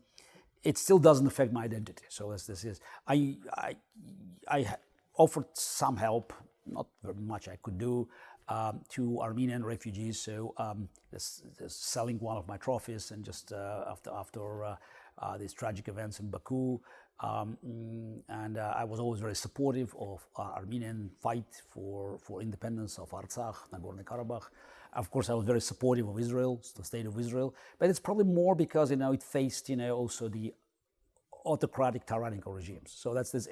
it still doesn't affect my identity. So as this is, I, I, I offered some help, not very much I could do, um, to Armenian refugees. So um, just, just selling one of my trophies and just uh, after, after uh, uh, these tragic events in Baku. Um, mm, and uh, I was always very supportive of uh, Armenian fight for, for independence of Artsakh, Nagorno-Karabakh. Of course, I was very supportive of Israel, the state of Israel, but it's probably more because, you know, it faced, you know, also the autocratic tyrannical regimes. So that's this,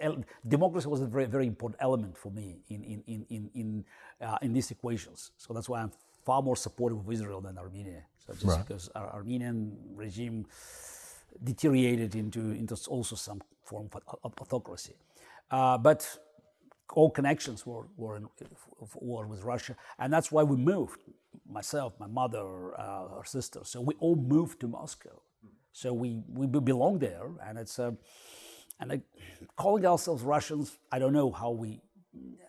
democracy was a very, very important element for me in, in, in, in, in, uh, in these equations. So that's why I'm far more supportive of Israel than Armenia. So just right. because our Armenian regime deteriorated into, into also some form of autocracy. Uh, but all connections were, were, in, were with Russia. And that's why we moved, myself, my mother, uh, her sister. So we all moved to Moscow. So we, we belong there. And it's, uh, and I, calling ourselves Russians, I don't know how we,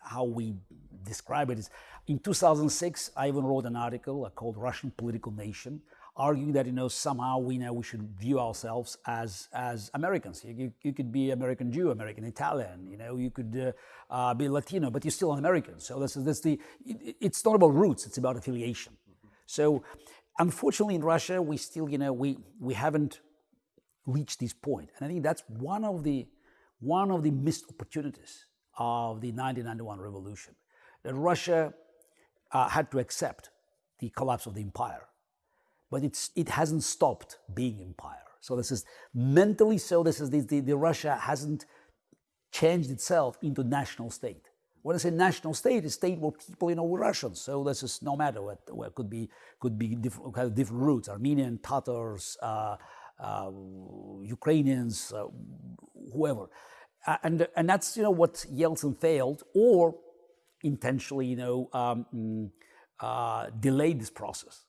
how we describe it. In 2006, I even wrote an article called Russian Political Nation, arguing that you know somehow we know we should view ourselves as as Americans. You, you could be American Jew, American Italian, you know, you could uh, uh, be Latino, but you're still an American. So this is this the. It, it's not about roots; it's about affiliation. So, unfortunately, in Russia, we still you know we we haven't reached this point. point, and I think that's one of the one of the missed opportunities of the 1991 revolution that Russia uh, had to accept the collapse of the empire but it's, it hasn't stopped being empire. So this is mentally so, this is the, the, the Russia hasn't changed itself into national state. When I say national state, a state where people, you know, were Russians. So this is no matter what, what could be could be different kind of different roots: Armenian, Tatars, uh, uh, Ukrainians, uh, whoever. and and that's you know what Yeltsin failed, or intentionally, you know, um, mm, uh, delayed this process.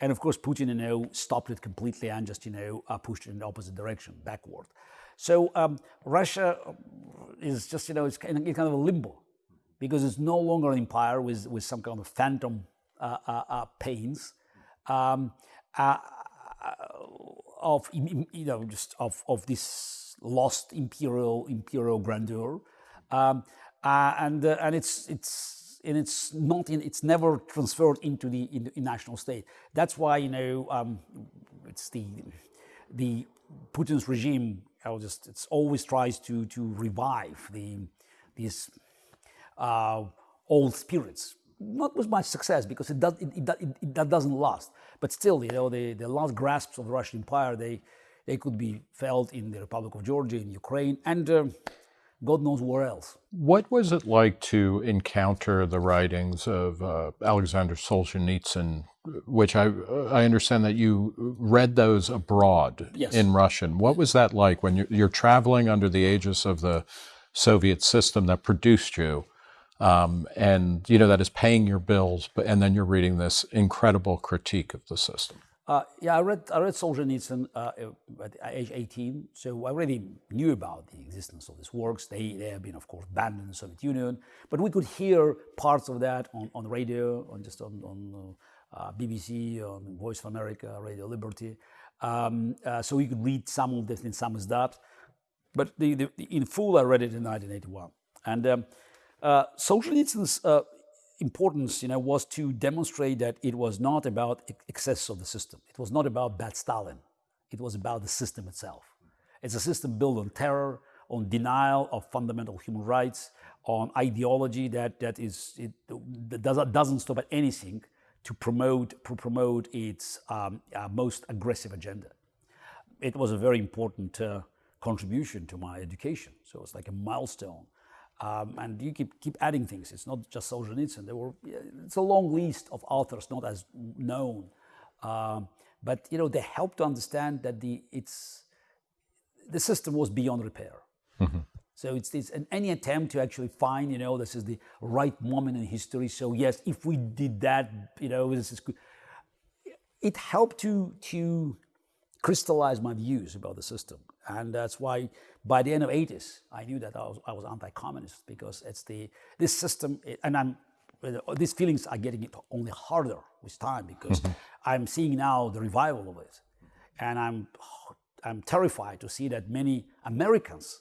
And of course, Putin, you know, stopped it completely and just, you know, uh, pushed it in the opposite direction, backward. So um, Russia is just, you know, it's kind of, a limbo because it's no longer an empire with, with some kind of phantom uh, uh, uh pains um, uh, uh, of, you know, just of, of this lost imperial imperial grandeur. Um, and, and it's, it's and it's not in, it's never transferred into the in, national state. That's why you know um, it's the the Putin's regime. I'll just it's always tries to to revive the these uh, old spirits. Not with much success because it does it, it, it, it doesn't last. But still, you know, the, the last grasps of the Russian Empire they they could be felt in the Republic of Georgia, in Ukraine, and uh, God knows where else. What was it like to encounter the writings of uh, Alexander Solzhenitsyn, which I, I understand that you read those abroad yes. in Russian? What was that like when you're, you're, traveling under the aegis of the Soviet system that produced you? Um, and you know that is paying your bills, but and then you're reading this incredible critique of the system. Uh, yeah, I read, I read Solzhenitsyn uh, at age 18, so I already knew about the existence of these works. They, they have been, of course, banned in the Soviet Union, but we could hear parts of that on, on radio, on just on, on uh, BBC, on Voice of America, Radio Liberty. Um, uh, so we could read some of this in samizdat, but the, the, in full I read it in 1981. And um, uh, Solzhenitsyn's uh, importance you know, was to demonstrate that it was not about excess of the system. It was not about bad Stalin. It was about the system itself. It's a system built on terror, on denial of fundamental human rights, on ideology that, that, is, it, that doesn't, stop at anything to promote, to promote its um, uh, most aggressive agenda. It was a very important uh, contribution to my education. So it's like a milestone um, and you keep, keep adding things. It's not just Solzhenitsyn. There were, it's a long list of authors, not as known. Um, but, you know, they help to understand that the, it's, the system was beyond repair. Mm -hmm. So it's, it's an, any attempt to actually find, you know, this is the right moment in history. So yes, if we did that, you know, this is good. It helped to to crystallize my views about the system, and that's why by the end of 80s, I knew that I was, I was anti-communist because it's the this system, and I'm these feelings are getting it only harder with time because mm-hmm. I'm seeing now the revival of it, and I'm I'm terrified to see that many Americans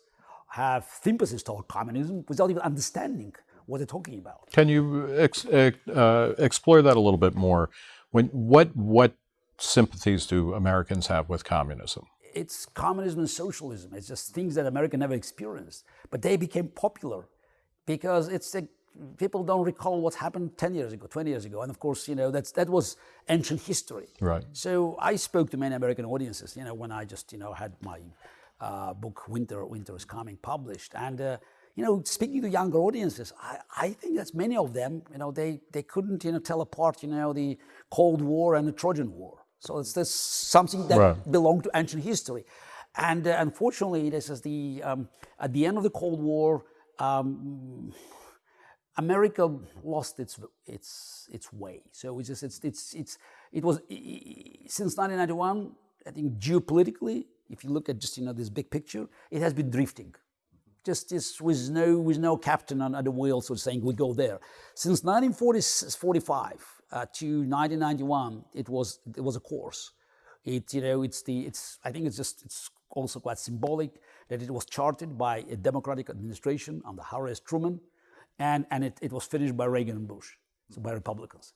have sympathies toward communism without even understanding what they're talking about. Can you ex uh, explore that a little bit more? When what what sympathies do Americans have with communism? It's communism and socialism. It's just things that America never experienced, but they became popular because it's a people don't recall what happened 10 years ago, 20 years ago. And of course, you know, that's, that was ancient history. Right. So I spoke to many American audiences, you know, when I just, you know, had my uh, book Winter, Winter is Coming published. And, uh, you know, speaking to younger audiences, I, I think that's many of them, you know, they, they couldn't, you know, tell apart, you know, the Cold War and the Trojan War. So it's this something that right. belonged to ancient history. And uh, unfortunately, this is the, um, at the end of the Cold War, um, America lost its its its way. So it's just it's it's it's it was since 1991. I think geopolitically, if you look at just you know this big picture, it has been drifting, just just with no with no captain on, the wheel, so saying we go there. Since 1945 uh, to 1991, it was it was a course. It you know it's the it's I think it's just it's also quite symbolic that it was charted by a Democratic administration under Harry S. Truman and, and it, it was finished by Reagan and Bush, so by Republicans.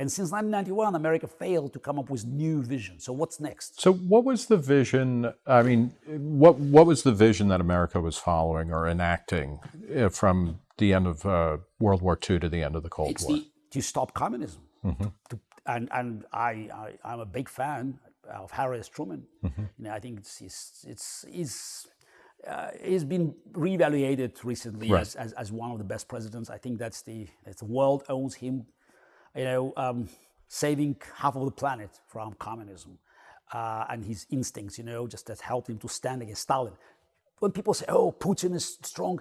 And since 1991, America failed to come up with new vision. So what's next? So what was the vision? I mean, what what was the vision that America was following or enacting uh, from the end of uh, World War II to the end of the Cold it's War? The, to stop communism. Mm-hmm. To, and and I, I am a big fan of Harry S. Truman. Mm-hmm. You know, I think it's it's it's, it's uh, he's been reevaluated recently right. as, as, as, one of the best presidents. I think that's the, that's the world owes him, you know, um, saving half of the planet from communism uh, and his instincts, you know, just that helped him to stand against Stalin. When people say, oh, Putin is strong,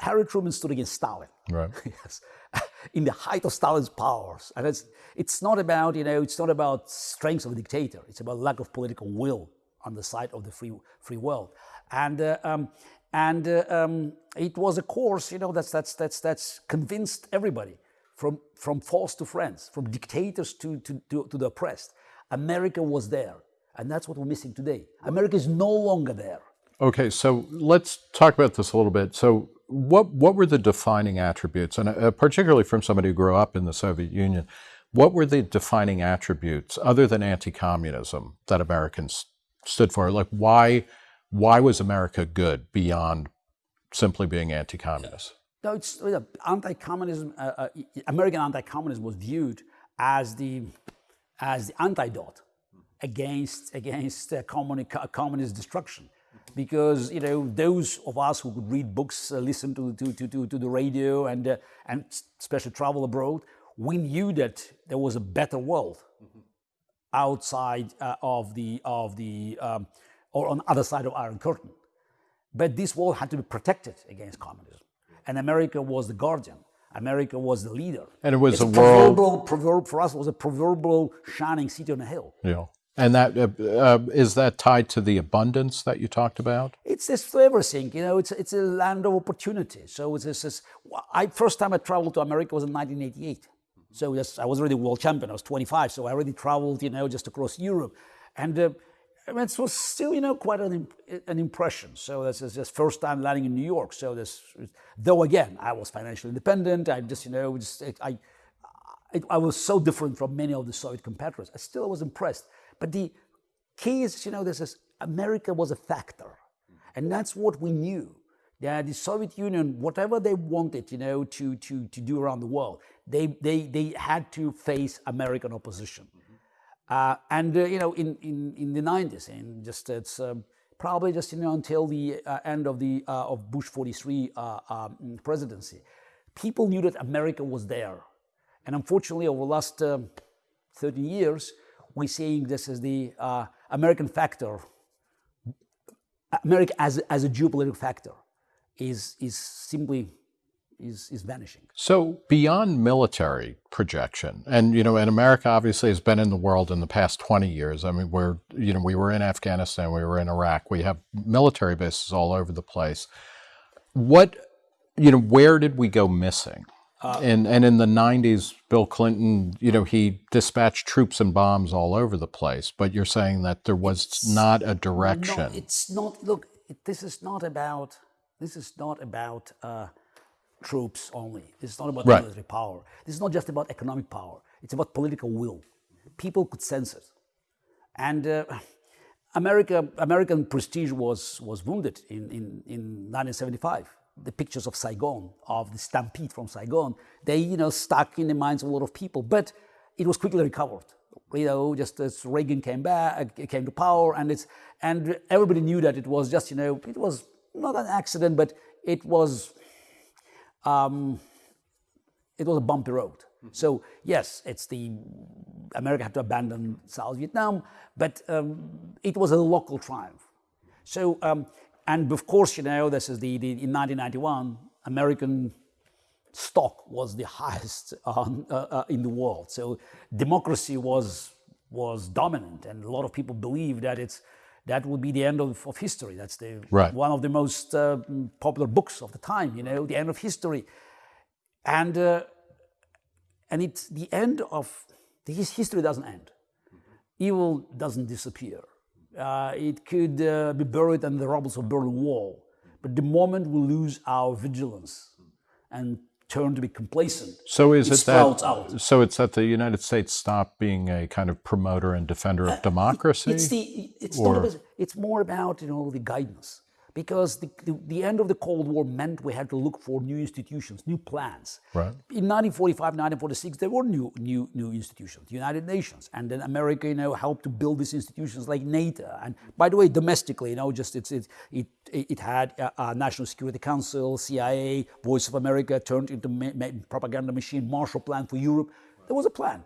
Harry Truman stood against Stalin. Right. yes. In the height of Stalin's powers. And it's, it's not about, you know, it's not about strength of a dictator. It's about lack of political will on the side of the free, free world. And, uh, um, and uh, um, it was a course, you know, that's, that's, that's, that's convinced everybody from, from foes to friends, from dictators to, to, to, to the oppressed. America was there. And that's what we're missing today. America is no longer there. Okay, so let's talk about this a little bit. So, what what were the defining attributes, and uh, particularly from somebody who grew up in the Soviet Union, what were the defining attributes other than anti-communism that Americans stood for? Like, why why was America good beyond simply being anti-communist? No, it's anti-communism. Uh, uh, American anti-communism was viewed as the as the antidote against against uh, communist destruction, because you know those of us who could read books, uh, listen to, to to, to the radio, and uh, and especially travel abroad, we knew that there was a better world outside uh, of the, of the um, or on the other side of Iron Curtain. But this world had to be protected against communism. And America was the guardian. America was the leader. And it was it's a, a world. Proverbial, proverb for us it was a proverbial shining city on a hill. Yeah. And that uh, uh, is that tied to the abundance that you talked about? It's this everything, you know. It's it's a land of opportunity. So this. I first time I traveled to America was in 1988. So yes, I was already world champion. I was 25, so I already traveled, you know, just across Europe, and uh, it was still, you know, quite an, an impression. So this is just first time landing in New York. So this, though again, I was financially independent. I just, you know, just I, I, I was so different from many of the Soviet competitors. I still was impressed. But the key is, you know, this is America was a factor, and that's what we knew that the Soviet Union, whatever they wanted, you know, to, to, to do around the world, they, they, they had to face American opposition. Uh, and, uh, you know, in, in, in the 90s, and just it's um, probably just, you know, until the uh, end of, the, uh, of Bush 43 uh, um, presidency, people knew that America was there. And unfortunately, over the last um, 30 years, we're seeing this as the uh, American factor America as, as a geopolitical factor is, is simply is, is vanishing. So beyond military projection, and you know, and America obviously has been in the world in the past 20 years. I mean, we're, you know, we were in Afghanistan, we were in Iraq, we have military bases all over the place. What, you know, where did we go missing? Uh, and and in the 90s, Bill Clinton, you know, he dispatched troops and bombs all over the place. But you're saying that there was not a direction. No, it's not. Look, it, this is not about. This is not about. Uh, troops only. This is not about right. military power. This is not just about economic power. It's about political will. People could sense it. And uh, America, American prestige was, was wounded in, in, in 1975. The pictures of Saigon, of the stampede from Saigon, they, you know, stuck in the minds of a lot of people. But it was quickly recovered. You know, just as Reagan came back, came to power, and it's and everybody knew that it was just, you know, it was not an accident, but it was um, it was a bumpy road. Mm -hmm. So yes, it's the America had to abandon South Vietnam, but um, it was a local triumph. So um, and of course, you know, this is the, the in 1991 American stock was the highest uh, uh, in the world. So democracy was was dominant, and a lot of people believe that it's that would be the end of, of history. That's the right. one of the most uh, popular books of the time. You know, the end of history, and uh, and it's the end of this history doesn't end. Evil doesn't disappear. Uh, it could uh, be buried in the rubble of Berlin Wall, but the moment we lose our vigilance and turn to be complacent. So is it, it that? Out. So it's that the United States stopped being a kind of promoter and defender of uh, democracy. It's the. It's, or? it's more about you know the guidance because the, the, the, end of the Cold War meant we had to look for new institutions, new plans. Right. In 1945, 1946, there were new, new, new institutions, the United Nations, and then America, you know, helped to build these institutions like NATO. And by the way, domestically, you know, just it's, it, it, it had a, a National Security Council, CIA, Voice of America turned into propaganda machine, Marshall Plan for Europe. There was a plan.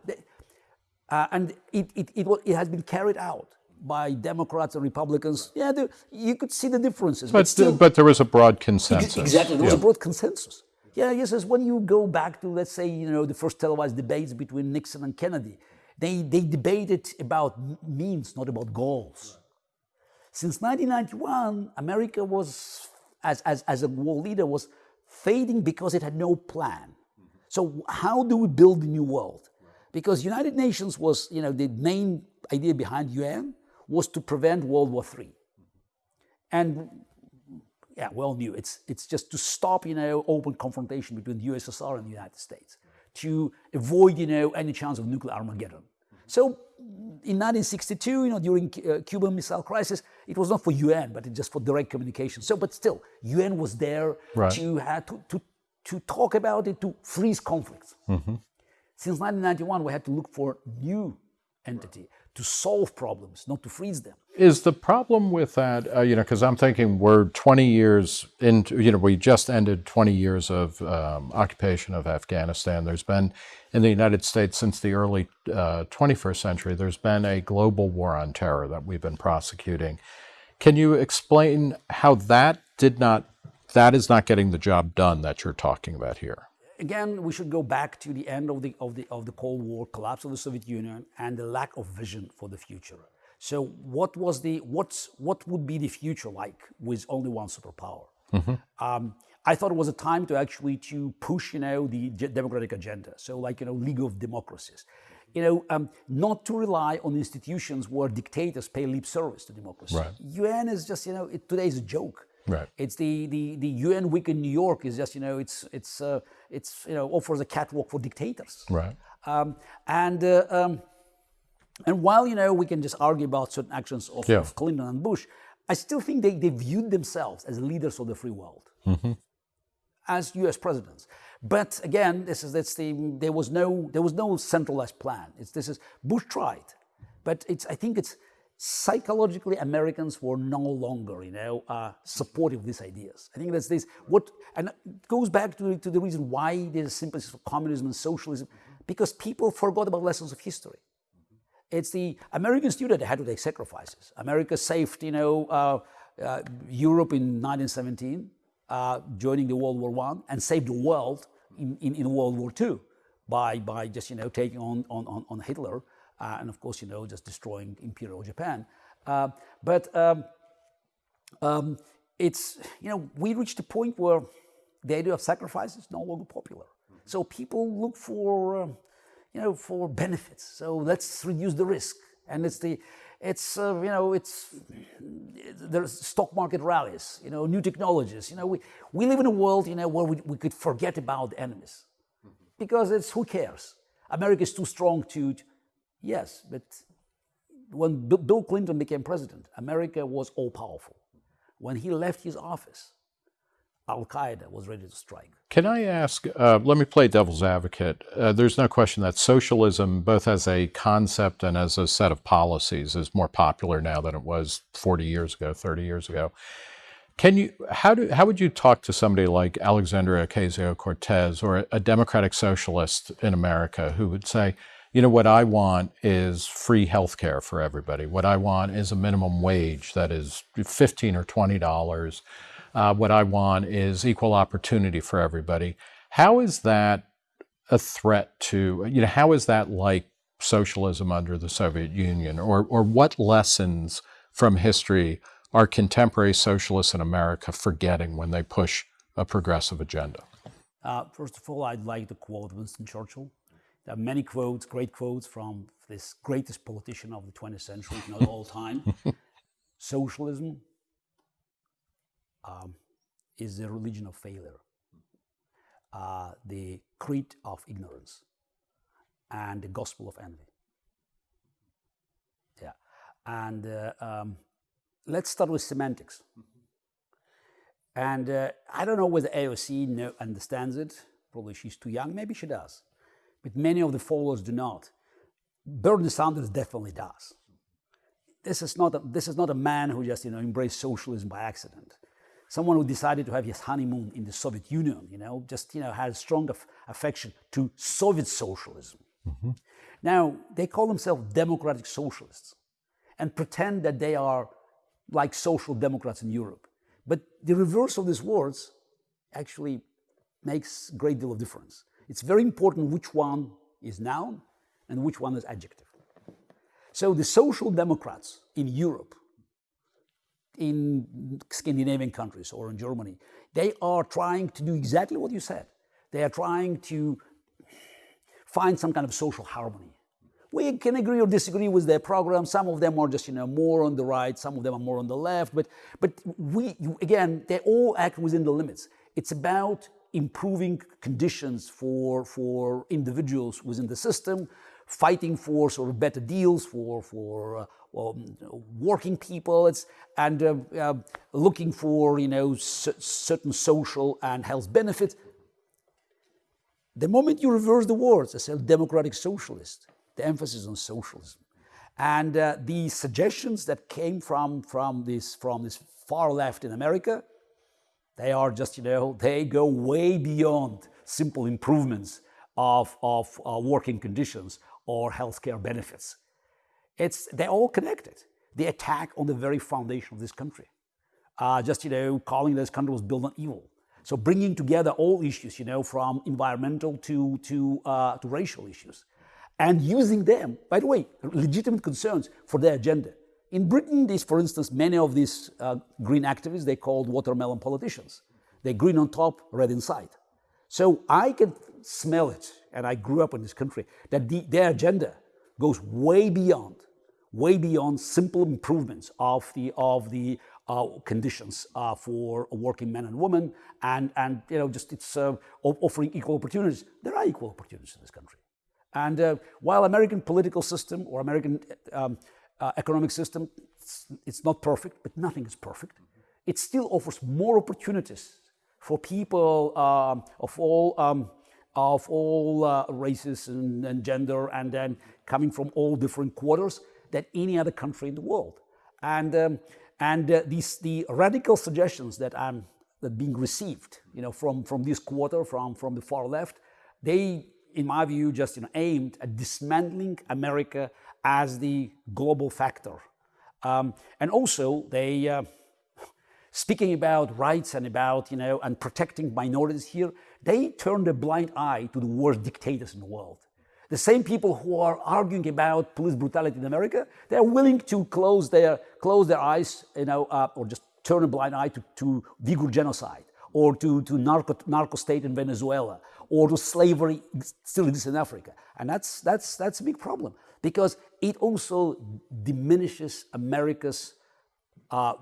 Uh, and it, it, it, it has been carried out by Democrats and Republicans, yeah, the, you could see the differences. But, but, still, but, there was a broad consensus. Exactly, there was yeah. a broad consensus. Yeah, yes, as when you go back to, let's say, you know, the first televised debates between Nixon and Kennedy, they, they debated about means, not about goals. Since 1991, America was, as, as, as a world leader, was fading because it had no plan. So how do we build the new world? Because United Nations was, you know, the main idea behind UN was to prevent World War III. And yeah, well knew it's it's just to stop you know open confrontation between the USSR and the United States, to avoid you know any chance of nuclear Armageddon. So in 1962, you know, during uh, Cuban Missile Crisis, it was not for UN, but just for direct communication. So, but still, UN was there right. to, have to, to, to talk about it, to freeze conflicts. Mm -hmm. Since 1991, we had to look for new entity to solve problems, not to freeze them. Is the problem with that, uh, you know, because I'm thinking we're 20 years into, you know, we just ended 20 years of um, occupation of Afghanistan. There's been, in the United States since the early uh, 21st century, there's been a global war on terror that we've been prosecuting. Can you explain how that did not, that is not getting the job done that you're talking about here? Again, we should go back to the end of the, of, the, of the Cold War, collapse of the Soviet Union, and the lack of vision for the future. So what was the, what's, what would be the future like with only one superpower? Mm-hmm. Um, I thought it was a time to actually to push, you know, the democratic agenda. So like, you know, League of Democracies. You know, um, not to rely on institutions where dictators pay lip service to democracy. Right. UN is just, you know, it, today is a joke. Right. It's the, the, the UN week in New York is just, you know, it's, it's, uh, it's you know, offers a catwalk for dictators. Right. Um, and, uh, um, and while, you know, we can just argue about certain actions of, yeah. of Clinton and Bush, I still think they, they viewed themselves as leaders of the free world, mm-hmm. as U.S. presidents. But again, this is that's the there was no there was no centralized plan. It's this is Bush tried, but it's I think it's psychologically Americans were no longer, you know, uh, supportive of these ideas. I think that's this, what, and it goes back to, to the reason why there's a sympathy for communism and socialism, because people forgot about lessons of history. It's the American student that had to take sacrifices. America saved, you know, uh, uh, Europe in 1917, uh, joining the World War One, and saved the world in, in, in, World War Two by, by just you know taking on, on, on Hitler uh, and of course you know just destroying Imperial Japan. Uh, but um, um, it's you know we reached a point where the idea of sacrifice is no longer popular. Mm -hmm. So people look for um, you know for benefits. So let's reduce the risk, and it's the it's uh, you know it's there's stock market rallies you know new technologies you know we, we live in a world you know where we, we could forget about enemies because it's who cares america is too strong to yes but when bill clinton became president america was all powerful when he left his office Al Qaeda was ready to strike. Can I ask, uh, let me play devil's advocate. Uh, there's no question that socialism, both as a concept and as a set of policies, is more popular now than it was 40 years ago, 30 years ago. Can you, how, do, how would you talk to somebody like Alexandria Ocasio-Cortez or a democratic socialist in America who would say, you know, what I want is free health care for everybody. What I want is a minimum wage that is 15 or $20 uh, what I want is equal opportunity for everybody. How is that a threat to, you know, how is that like socialism under the Soviet Union? Or, or what lessons from history are contemporary socialists in America forgetting when they push a progressive agenda? Uh, first of all, I'd like to quote Winston Churchill. There are many quotes, great quotes from this greatest politician of the 20th century, not all time. Socialism um, is the religion of failure, uh, the creed of ignorance, and the gospel of envy. Yeah, and uh, um, let's start with semantics. And uh, I don't know whether AOC know, understands it. Probably she's too young. Maybe she does. But many of the followers do not. Bernie Sanders definitely does. This is not a, this is not a man who just you know embraced socialism by accident someone who decided to have his honeymoon in the Soviet Union, you know, just, you know, had a strong affection to Soviet socialism. Mm -hmm. Now, they call themselves democratic socialists and pretend that they are like social democrats in Europe. But the reverse of these words actually makes a great deal of difference. It's very important which one is noun and which one is adjective. So the social democrats in Europe in Scandinavian countries or in Germany, they are trying to do exactly what you said. They are trying to find some kind of social harmony. We can agree or disagree with their program. Some of them are just, you know, more on the right. Some of them are more on the left. But, but we, again, they all act within the limits. It's about improving conditions for, for individuals within the system, fighting for sort of better deals for, for uh, um, working people it's, and uh, uh, looking for you know certain social and health benefits. The moment you reverse the words, I say democratic socialist, the emphasis on socialism. And uh, the suggestions that came from, from, this, from this far left in America, they are just, you know, they go way beyond simple improvements of, of uh, working conditions or healthcare benefits. It's, they're all connected. The attack on the very foundation of this country. Uh, just, you know, calling this country was built on evil. So bringing together all issues, you know, from environmental to, to, uh, to racial issues. And using them, by the way, legitimate concerns for their agenda. In Britain, these, for instance, many of these uh, green activists, they called watermelon politicians. They're green on top, red inside. So I can smell it, and I grew up in this country, that the, their agenda goes way beyond way beyond simple improvements of the, of the uh, conditions uh, for working men and women and, and you know, just it's uh, offering equal opportunities. There are equal opportunities in this country. And uh, while American political system or American um, uh, economic system, it's, it's, not perfect, but nothing is perfect. It still offers more opportunities for people um, of all um, of all uh, races and, and, gender and then coming from all different quarters than any other country in the world. And, um, and uh, these, the radical suggestions that I'm that being received, you know, from, from this quarter, from, from the far left, they, in my view, just you know, aimed at dismantling America as the global factor. Um, and also, they, uh, speaking about rights and about, you know, and protecting minorities here, they turn a blind eye to the worst dictators in the world. The same people who are arguing about police brutality in America, they're willing to close their, close their eyes, you know, uh, or just turn a blind eye to, to Uyghur genocide, or to, to narco, narco state in Venezuela, or to slavery still exists in Africa. And that's, that's, that's a big problem because it also diminishes America's uh,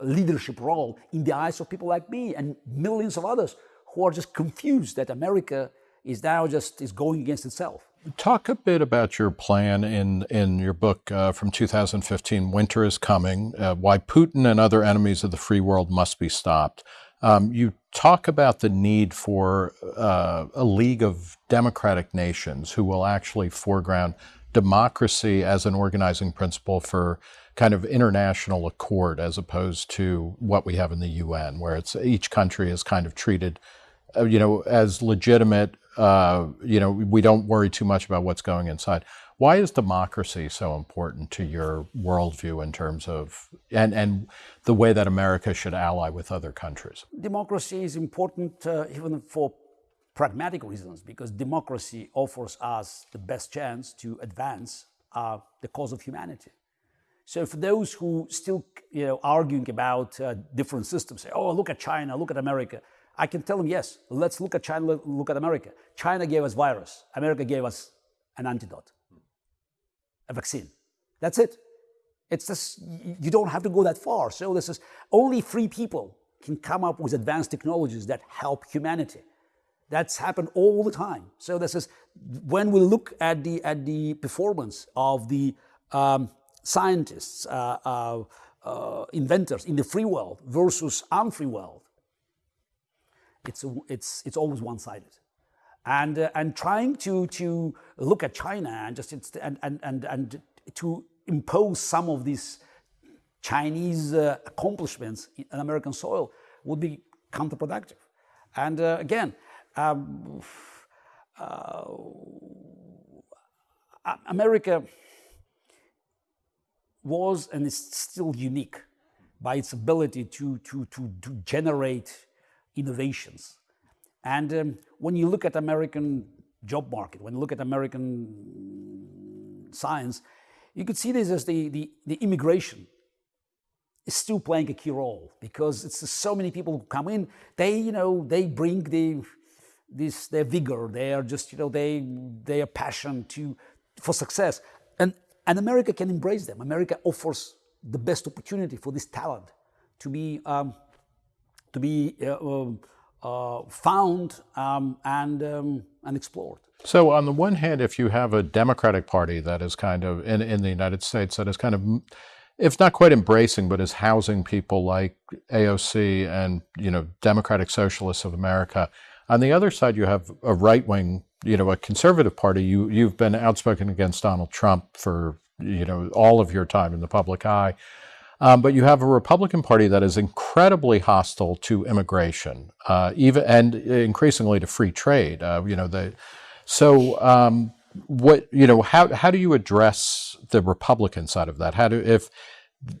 leadership role in the eyes of people like me and millions of others who are just confused that America is now just is going against itself. Talk a bit about your plan in, in your book uh, from 2015, Winter is Coming, uh, Why Putin and Other Enemies of the Free World Must Be Stopped. Um, you talk about the need for uh, a league of democratic nations who will actually foreground democracy as an organizing principle for kind of international accord as opposed to what we have in the UN, where it's each country is kind of treated, uh, you know, as legitimate. Uh, you know, we don't worry too much about what's going inside. Why is democracy so important to your worldview in terms of and and the way that America should ally with other countries? Democracy is important uh, even for pragmatic reasons because democracy offers us the best chance to advance uh, the cause of humanity. So for those who still you know, arguing about uh, different systems, say, oh, look at China, look at America, I can tell them, yes, let's look at China, look at America. China gave us virus, America gave us an antidote, a vaccine. That's it. It's just, you don't have to go that far. So this is, only free people can come up with advanced technologies that help humanity. That's happened all the time. So this is, when we look at the, at the performance of the um, scientists, uh, uh, uh, inventors in the free world versus unfree world, it's, it's, it's always one-sided. And, uh, and trying to, to look at China and, just, and, and, and, and to impose some of these Chinese uh, accomplishments in American soil would be counterproductive. And uh, again, um, America was and is still unique by its ability to, to, to, to generate innovations. And um, when you look at American job market, when you look at American science, you could see this as the, the, the immigration is still playing a key role because it's so many people who come in, they, you know, they bring the, this, their vigor, their just, you know, they, their passion to, for success. And and America can embrace them. America offers the best opportunity for this talent to be, um, to be uh, um, uh, found um, and, um, and explored. So on the one hand, if you have a Democratic Party that is kind of, in, in the United States, that is kind of, if not quite embracing, but is housing people like AOC and, you know, Democratic Socialists of America, on the other side, you have a right-wing you know, a conservative party, you, you've been outspoken against Donald Trump for, you know, all of your time in the public eye. Um, but you have a Republican Party that is incredibly hostile to immigration, uh, even and increasingly to free trade. Uh, you know, the so um, what you know how how do you address the Republican side of that? How do if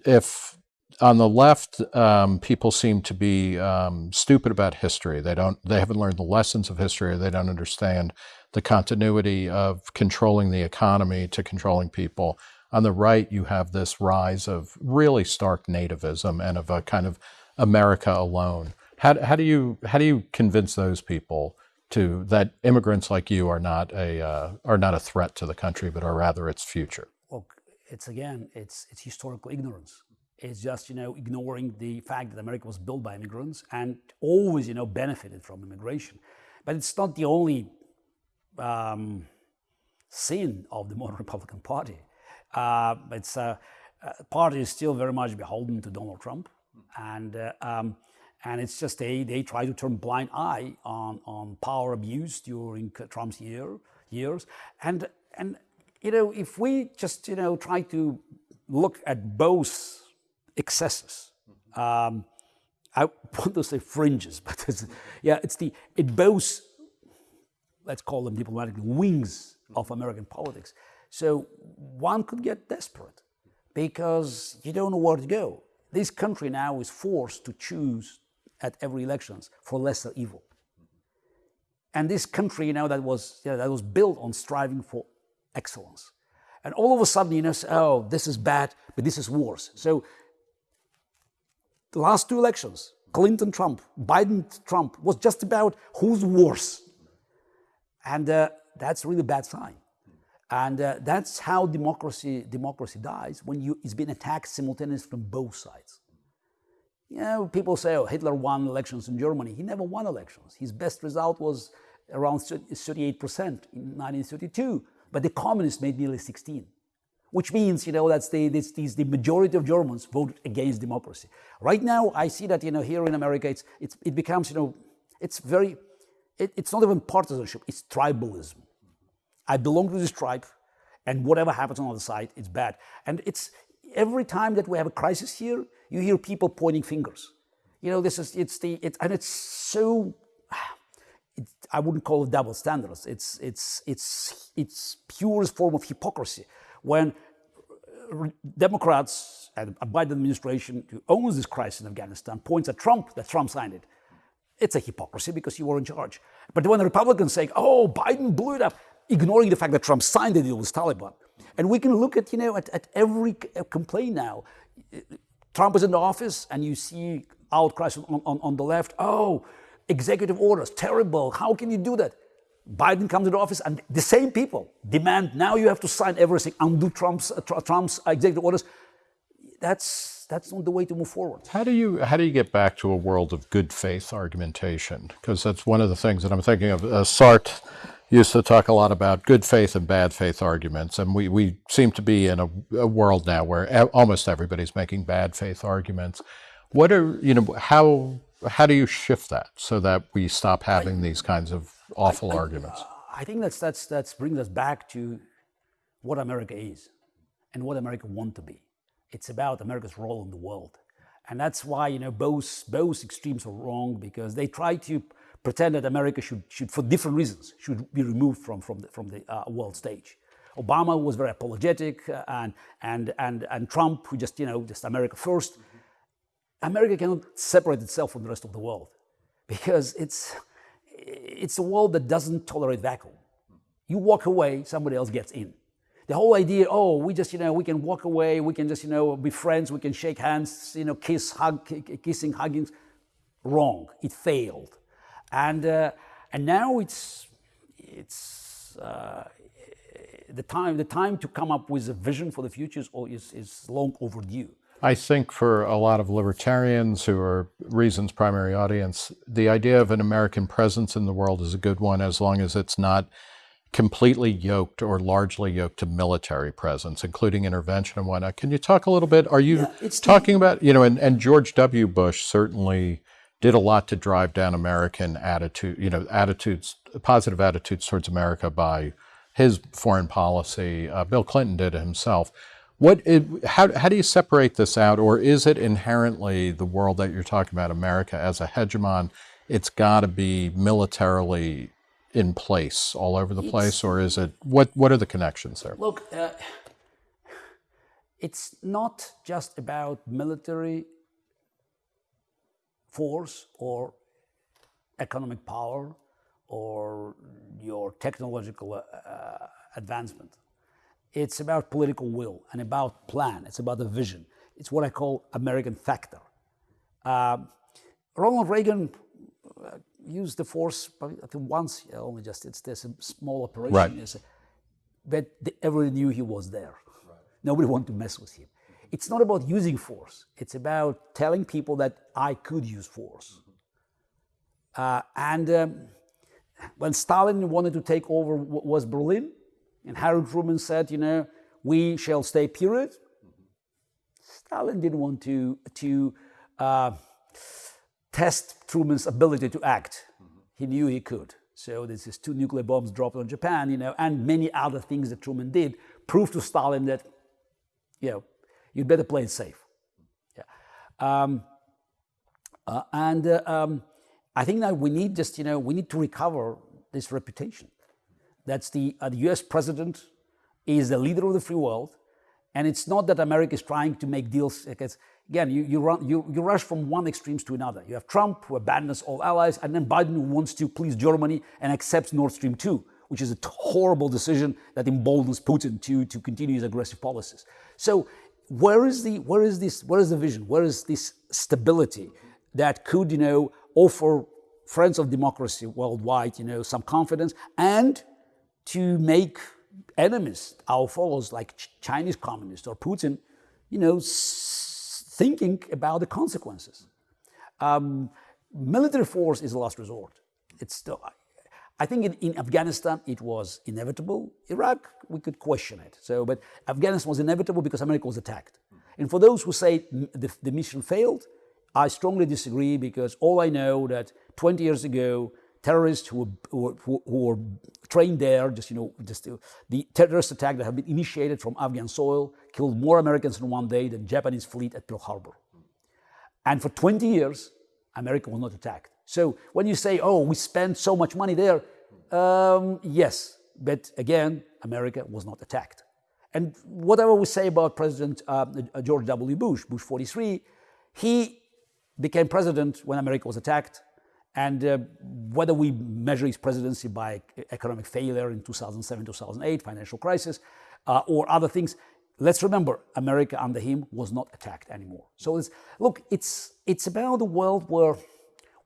if on the left, um, people seem to be um, stupid about history. They don't. They haven't learned the lessons of history. Or they don't understand the continuity of controlling the economy to controlling people. On the right, you have this rise of really stark nativism and of a kind of America alone. How, how do you how do you convince those people to that immigrants like you are not a uh, are not a threat to the country, but are rather its future? Well, it's again, it's it's historical ignorance It's just, you know, ignoring the fact that America was built by immigrants and always, you know, benefited from immigration. But it's not the only um, sin of the modern Republican Party. Uh, it's uh, uh, party is still very much beholden to Donald Trump, and uh, um, and it's just they they try to turn blind eye on on power abuse during Trump's year years, and and you know if we just you know try to look at both excesses. Um, I want to say fringes, but it's, yeah, it's the, it both, let's call them diplomatically, wings of American politics. So one could get desperate because you don't know where to go. this country now is forced to choose at every elections for lesser evil. And this country, you know, that was, you know, that was built on striving for excellence. And all of a sudden, you know, oh, this is bad, but this is worse. So the last two elections, Clinton Trump, Biden Trump, was just about who's worse. And uh, that's really bad sign. And uh, that's how democracy, democracy dies, when you, it's been attacked simultaneously from both sides. You know, people say, oh, Hitler won elections in Germany. He never won elections. His best result was around 38% in 1932, but the communists made nearly 16 which means, you know, that's the, the majority of Germans voted against democracy. Right now, I see that, you know, here in America, it's, it's, it becomes, you know, it's very, it, it's not even partisanship, it's tribalism. I belong to this tribe, and whatever happens on the other side, it's bad. And it's, every time that we have a crisis here, you hear people pointing fingers. You know, this is, it's the, it's, and it's so, it, I wouldn't call it double standards. It's, it's, it's, it's purest form of hypocrisy when uh, Democrats and a Biden administration who owns this crisis in Afghanistan points at Trump that Trump signed it. It's a hypocrisy because you were in charge. But when the Republicans say, oh, Biden blew it up, ignoring the fact that Trump signed the deal with Taliban. And we can look at, you know, at, at every complaint now. Trump is in the office and you see outcries on, on, on the left. Oh, executive orders, terrible. How can you do that? Biden comes to the office and the same people demand now you have to sign everything, undo Trump's, uh, Trump's executive orders. That's, that's not the way to move forward. How do you how do you get back to a world of good faith argumentation? Because that's one of the things that I'm thinking of. Uh, Sartre used to talk a lot about good faith and bad faith arguments, and we, we seem to be in a, a world now where almost everybody's making bad faith arguments. What are you know how how do you shift that so that we stop having these kinds of awful I, arguments? Uh, I think that's, that's, that's brings us back to what America is and what America want to be. It's about America's role in the world. And that's why, you know, both, both extremes are wrong because they try to pretend that America should, should for different reasons, should be removed from, from the, from the uh, world stage. Obama was very apologetic uh, and, and, and, and Trump, who just, you know, just America 1st America cannot separate itself from the rest of the world because it's, it's a world that doesn't tolerate vacuum. You walk away, somebody else gets in. The whole idea, oh, we just, you know, we can walk away, we can just, you know, be friends, we can shake hands, you know, kiss, hug, kissing, hugging, wrong. It failed. And, uh, and now it's, it's uh, the, time, the time to come up with a vision for the future is, is long overdue. I think for a lot of libertarians who are Reason's primary audience, the idea of an American presence in the world is a good one as long as it's not completely yoked or largely yoked to military presence, including intervention and whatnot. Can you talk a little bit? Are you yeah, talking about, you know, and, and George W. Bush certainly did a lot to drive down American attitude, you know, attitudes, positive attitudes towards America by his foreign policy. Uh, Bill Clinton did it himself. What, it, how, how do you separate this out, or is it inherently the world that you're talking about, America as a hegemon, it's got to be militarily in place all over the it's, place, or is it, what, what are the connections there? Look, uh, it's not just about military force or economic power or your technological uh, advancement. It's about political will and about plan. It's about the vision. It's what I call American factor. Uh, Ronald Reagan uh, used the force I think once only just it's a small operation. Right. but everybody knew he was there. Right. Nobody wanted to mess with him. It's not about using force. It's about telling people that I could use force. Uh, and um, when Stalin wanted to take over was Berlin, and Harold Truman said, you know, we shall stay period. Stalin didn't want to, to uh, test Truman's ability to act. He knew he could. So this is two nuclear bombs dropped on Japan, you know, and many other things that Truman did proved to Stalin that, you know, you'd better play it safe. Yeah. Um, uh, and uh, um, I think that we need just, you know, we need to recover this reputation. That's the, uh, the US president is the leader of the free world And it's not that America is trying to make deals. Because, again, you, you, run, you, you rush from one extreme to another. You have Trump, who abandons all allies, and then Biden, who wants to please Germany and accepts Nord Stream 2, which is a horrible decision that emboldens Putin to, to continue his aggressive policies. So where is the where is this where is the vision? Where is this stability that could you know offer friends of democracy worldwide you know some confidence and to make enemies our foes like Ch chinese communists or putin you know thinking about the consequences. Um, military force is a last resort. It's still I think in, in, Afghanistan it was inevitable. Iraq, we could question it. So, but Afghanistan was inevitable because America was attacked. And for those who say the, the mission failed, I strongly disagree because all I know that 20 years ago, terrorists who were, who, who were trained there, just, you know, just uh, the terrorist attack that had been initiated from Afghan soil killed more Americans in one day than Japanese fleet at Pearl Harbor. And for 20 years, America was not attacked. So when you say, oh, we spent so much money there, um, yes, but again, America was not attacked. And whatever we say about President uh, George W. Bush, Bush 43, he became president when America was attacked. And uh, whether we measure his presidency by economic failure in 2007, 2008, financial crisis, uh, or other things, let's remember America under him was not attacked anymore. So it's, look, it's, it's about a world where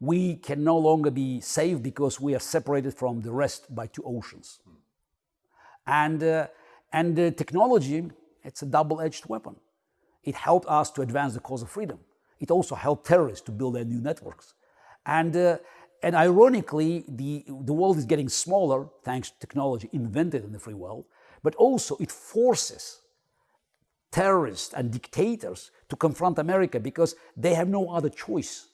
we can no longer be safe because we are separated from the rest by two oceans. And, uh, and uh, technology, it's a double-edged weapon. It helped us to advance the cause of freedom. It also helped terrorists to build their new networks. And, uh, and ironically, the, the world is getting smaller thanks to technology invented in the free world, but also it forces terrorists and dictators to confront America because they have no other choice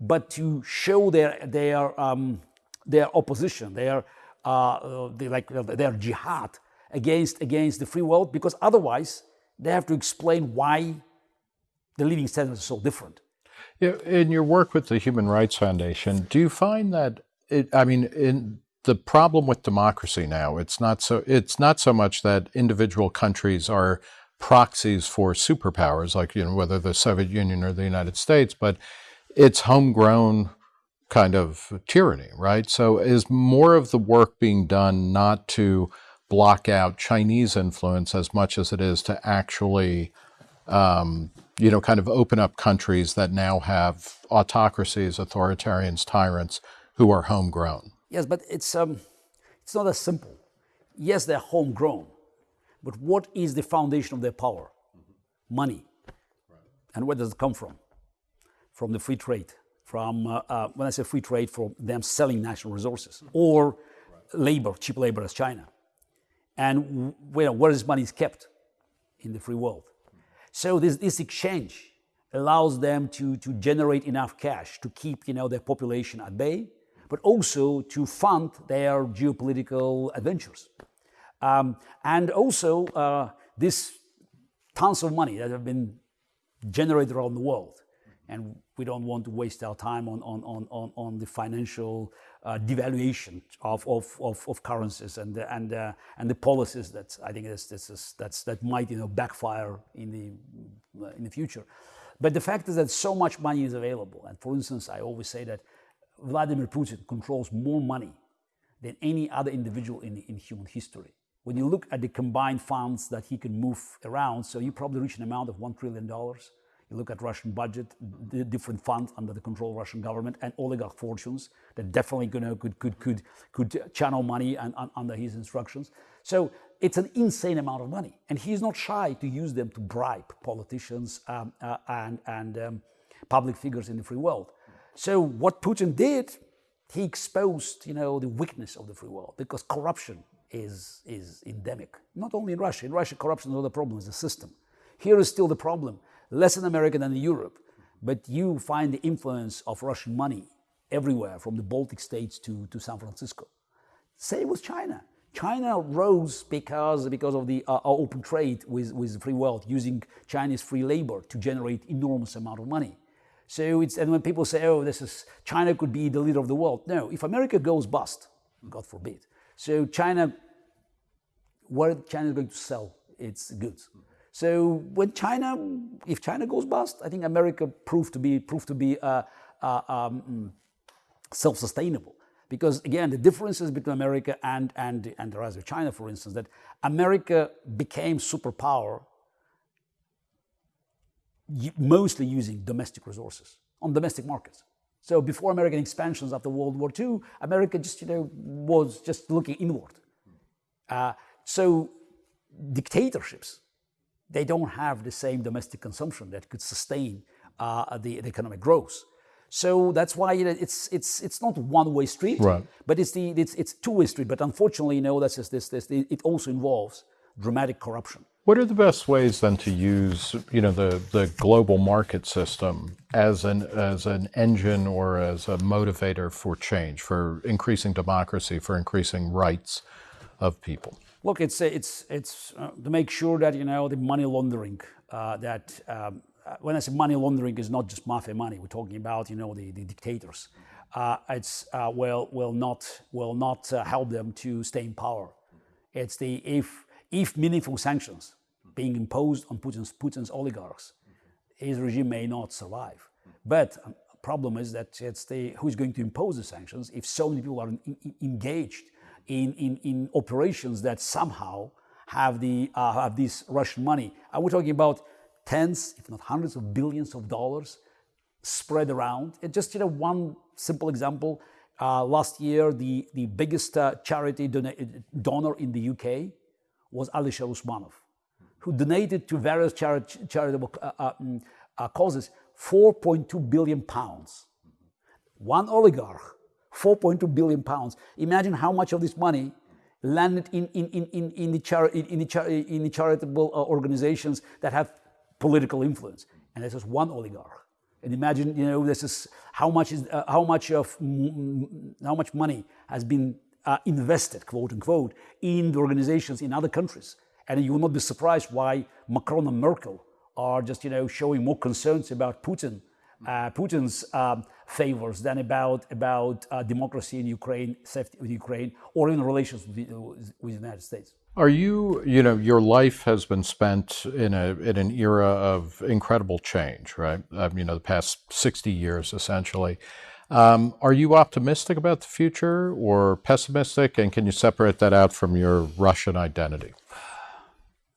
but to show their, their, um, their opposition, their, uh, their, like, their jihad against, against the free world, because otherwise they have to explain why the living standards are so different. Yeah, in your work with the Human Rights Foundation, do you find that, it, I mean, in the problem with democracy now, it's not so, it's not so much that individual countries are proxies for superpowers, like, you know, whether the Soviet Union or the United States, but it's homegrown kind of tyranny, right? So is more of the work being done not to block out Chinese influence as much as it is to actually, um, you know, kind of open up countries that now have autocracies, authoritarians, tyrants who are homegrown? Yes, but it's, um, it's not as simple. Yes, they're homegrown, but what is the foundation of their power? Money. Right. And where does it come from? From the free trade, from, uh, uh, when I say free trade, from them selling national resources, or labor, cheap labor as China. And where, where this money is kept? In the free world. So this, this exchange allows them to, to generate enough cash to keep you know, their population at bay, but also to fund their geopolitical adventures. Um, and also uh, this tons of money that have been generated around the world and we don't want to waste our time on, on, on, on, on the financial uh, devaluation of, of, of, of, currencies and, the, and, uh, and the policies that I think that's, that's, that's, that might you know, backfire in the, uh, in the future. But the fact is that so much money is available. And for instance, I always say that Vladimir Putin controls more money than any other individual in, in human history. When you look at the combined funds that he can move around, so you probably reach an amount of $1 trillion you look at Russian budget, the different funds under the control of Russian government and oligarch fortunes that definitely you know, could, could, could, could channel money and, and, under his instructions. So it's an insane amount of money. And he's not shy to use them to bribe politicians um, uh, and, and um, public figures in the free world. So what Putin did, he exposed you know, the weakness of the free world because corruption is, is endemic. Not only in Russia. In Russia, corruption is not the problem, it's the system. Here is still the problem less in America than in Europe, but you find the influence of Russian money everywhere from the Baltic states to, to San Francisco. Same with China. China rose because, because of the uh, open trade with, with the free world, using Chinese free labor to generate enormous amount of money. So it's, and when people say, oh, this is, China could be the leader of the world. No, if America goes bust, God forbid. So China, where China is going to sell its goods? So when China, if China goes bust, I think America proved to be proved to be uh, uh, um, self-sustainable. Because again, the differences between America and, and, and the rise of China, for instance, that America became superpower mostly using domestic resources on domestic markets. So before American expansions after World War II, America just, you know, was just looking inward. Uh, so dictatorships, they don't have the same domestic consumption that could sustain uh, the, the, economic growth. So that's why you know, it's it's it's not one way street, right. but it's the it's it's two way street. But unfortunately, you know, that's just this this it also involves dramatic corruption. What are the best ways then to use, you know, the, the global market system as an as an engine or as a motivator for change, for increasing democracy, for increasing rights of people? Look, it's it's it's uh, to make sure that you know the money laundering uh, that. Um, uh, when I say money laundering is not just mafia money, we're talking about you know the, the dictators. Uh, it's uh, will will not will not uh, help them to stay in power. It's the if if meaningful sanctions being imposed on Putin's, Putin's oligarchs, his regime may not survive. But um, problem is that it's the, who's going to impose the sanctions if so many people are in, in, engaged in, in, in operations that somehow have, the, uh, have this Russian money. And we're talking about tens, if not hundreds of billions of dollars spread around. It's just you know, one simple example. Uh, last year, the, the biggest uh, charity donor in the UK was Alisher Usmanov, who donated to various chari charitable uh, uh, mm, uh, causes 4.2 billion pounds. One oligarch, 4.2 billion pounds. Imagine how much of this money landed in, in, in, in, in, the, chari in, the, char in the charitable uh, organizations that have political influence. And this is one oligarch. And imagine, you know, this is how much is uh, how much of how much money has been uh, invested, quote unquote, in the organizations in other countries. And you will not be surprised why Macron and Merkel are just, you know, showing more concerns about Putin, uh, Putin's um, favors than about about uh, democracy in Ukraine, safety with Ukraine, or in relations with the, with the United States. Are you, you know, your life has been spent in a in an era of incredible change, right? Um, you know, the past sixty years, essentially. Um, are you optimistic about the future or pessimistic? And can you separate that out from your Russian identity?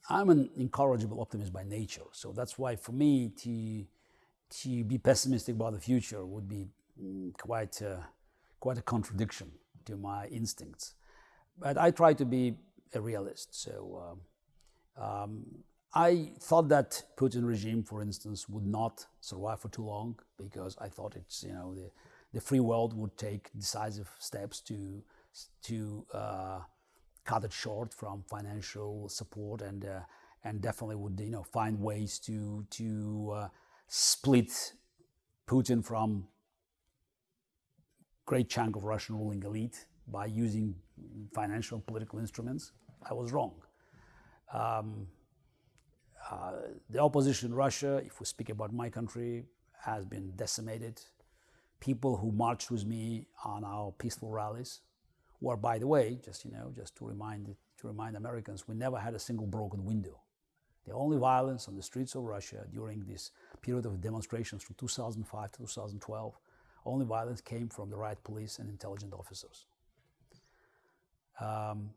I'm an incorrigible optimist by nature. So that's why for me to, to be pessimistic about the future would be mm, quite a, quite a contradiction to my instincts. But I try to be a realist. So um, um, I thought that Putin regime, for instance, would not survive for too long because I thought it's, you know, the, the free world would take decisive steps to to uh, cut it short from financial support and uh, and definitely would you know find ways to to uh, split Putin from great chunk of Russian ruling elite by using financial and political instruments. I was wrong. Um, uh, the opposition in Russia, if we speak about my country, has been decimated people who marched with me on our peaceful rallies, were, by the way, just you know, just to remind to remind Americans, we never had a single broken window. The only violence on the streets of Russia during this period of demonstrations from 2005 to 2012, only violence came from the riot police and intelligence officers. Um,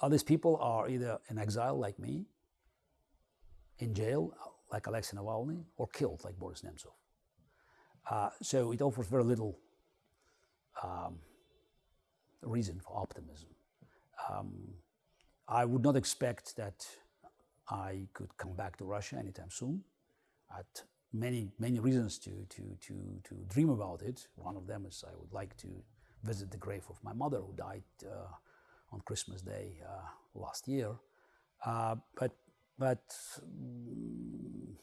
all these people are either in exile like me, in jail like Alexei Navalny, or killed like Boris Nemtsov. Uh, so it offers very little um, reason for optimism. Um, I would not expect that I could come back to Russia anytime soon. I had many, many reasons to, to, to, to dream about it. One of them is I would like to visit the grave of my mother who died uh, on Christmas Day uh, last year. Uh, but but um,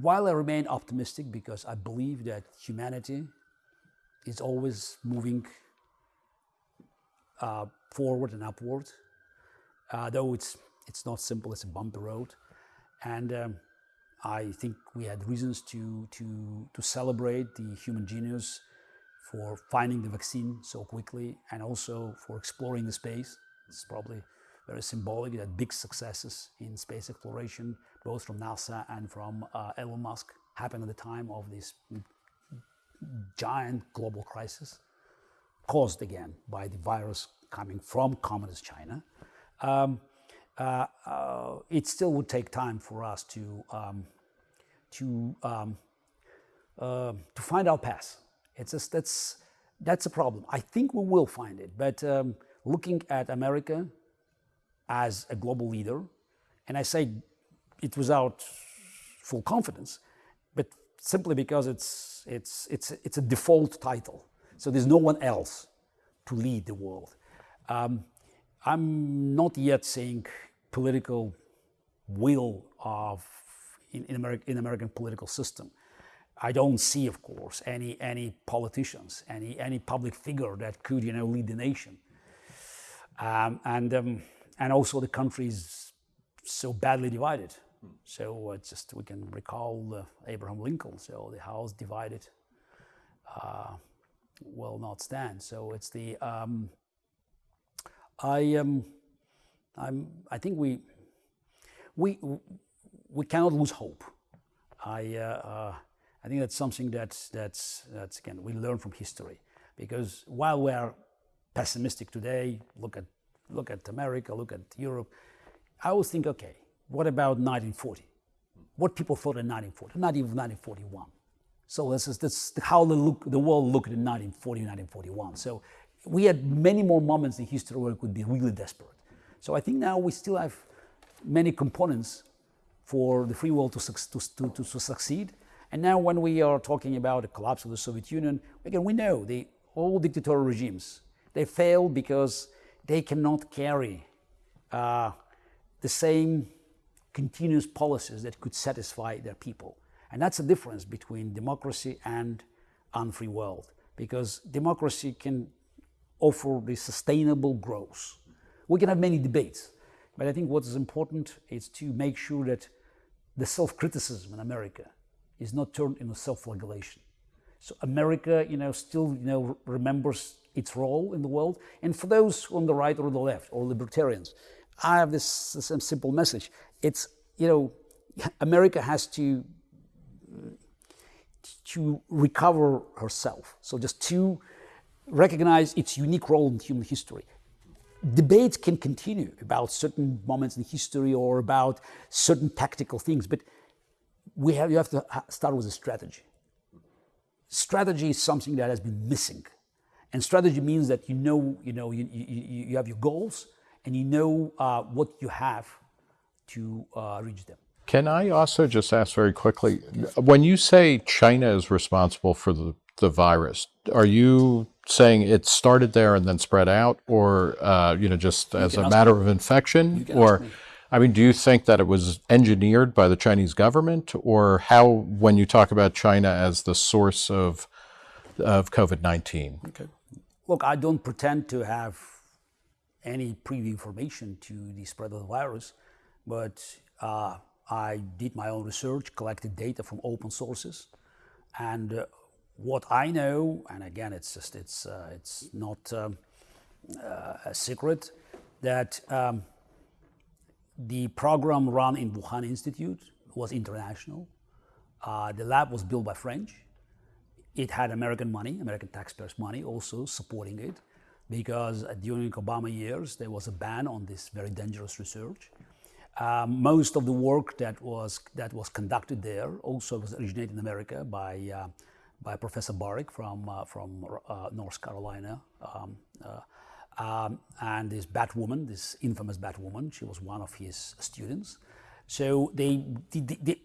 while I remain optimistic because I believe that humanity is always moving uh, forward and upward, uh, though it's it's not simple. It's a bumpy road, and um, I think we had reasons to to to celebrate the human genius for finding the vaccine so quickly and also for exploring the space. It's probably very symbolic that big successes in space exploration, both from NASA and from uh, Elon Musk, happened at the time of this giant global crisis, caused again by the virus coming from communist China. Um, uh, uh, it still would take time for us to um, to um, uh, to find our path. It's just that's that's a problem. I think we will find it, but um, looking at America as a global leader, and I say it without full confidence, but simply because it's it's it's it's a default title. So there's no one else to lead the world. I'm not yet seeing political will of in, in, America, in American political system. I don't see, of course, any any politicians, any any public figure that could, you know, lead the nation. Um, and um, and also the country is so badly divided. So uh, just we can recall uh, Abraham Lincoln. So the house divided uh, will not stand. So it's the um, I um, I'm I think we we we cannot lose hope. I uh, uh, I think that's something that's that's that's again we learn from history because while we are pessimistic today, look at look at America, look at Europe. I always think, okay, what about 1940? What people thought in 1940, not even 1941. So this is, this how the, look, the world looked in 1940, 1941. So we had many more moments in history where it could be really desperate. So I think now we still have many components for the free world to, to, to, to succeed. And now when we are talking about the collapse of the Soviet Union, again, we know the all dictatorial regimes, they fail because they cannot carry uh, the same continuous policies that could satisfy their people. And that's the difference between democracy and unfree world, because democracy can offer the sustainable growth. We can have many debates, but I think what is important is to make sure that the self-criticism in America is not turned into self-flagellation. So America, you know, still, you know, remembers its role in the world. And for those on the right or the left or libertarians, I have this, this simple message. It's, you know, America has to, to recover herself. So just to recognize its unique role in human history. Debates can continue about certain moments in history or about certain tactical things, but we have, you have to start with a strategy. Strategy is something that has been missing and strategy means that you know, you know, you, you, you have your goals and you know uh, what you have to uh, reach them. Can I also just ask very quickly, when you say China is responsible for the, the virus, are you saying it started there and then spread out or, uh, you know, just you as a matter me. of infection? Or, I mean, do you think that it was engineered by the Chinese government or how, when you talk about China as the source of, of COVID-19? Okay. Look, I don't pretend to have any preview information to the spread of the virus, but uh, I did my own research, collected data from open sources, and uh, what I know, and again, it's just it's uh, it's not um, uh, a secret that um, the program run in Wuhan Institute was international. Uh, the lab was built by French it had American money, American taxpayers' money also supporting it because during Obama years there was a ban on this very dangerous research. Um, most of the work that was that was conducted there also was originated in America by uh, by Professor Baric from uh, from uh, North Carolina, um, uh, um, and this Batwoman, this infamous Batwoman, she was one of his students. So they, they, they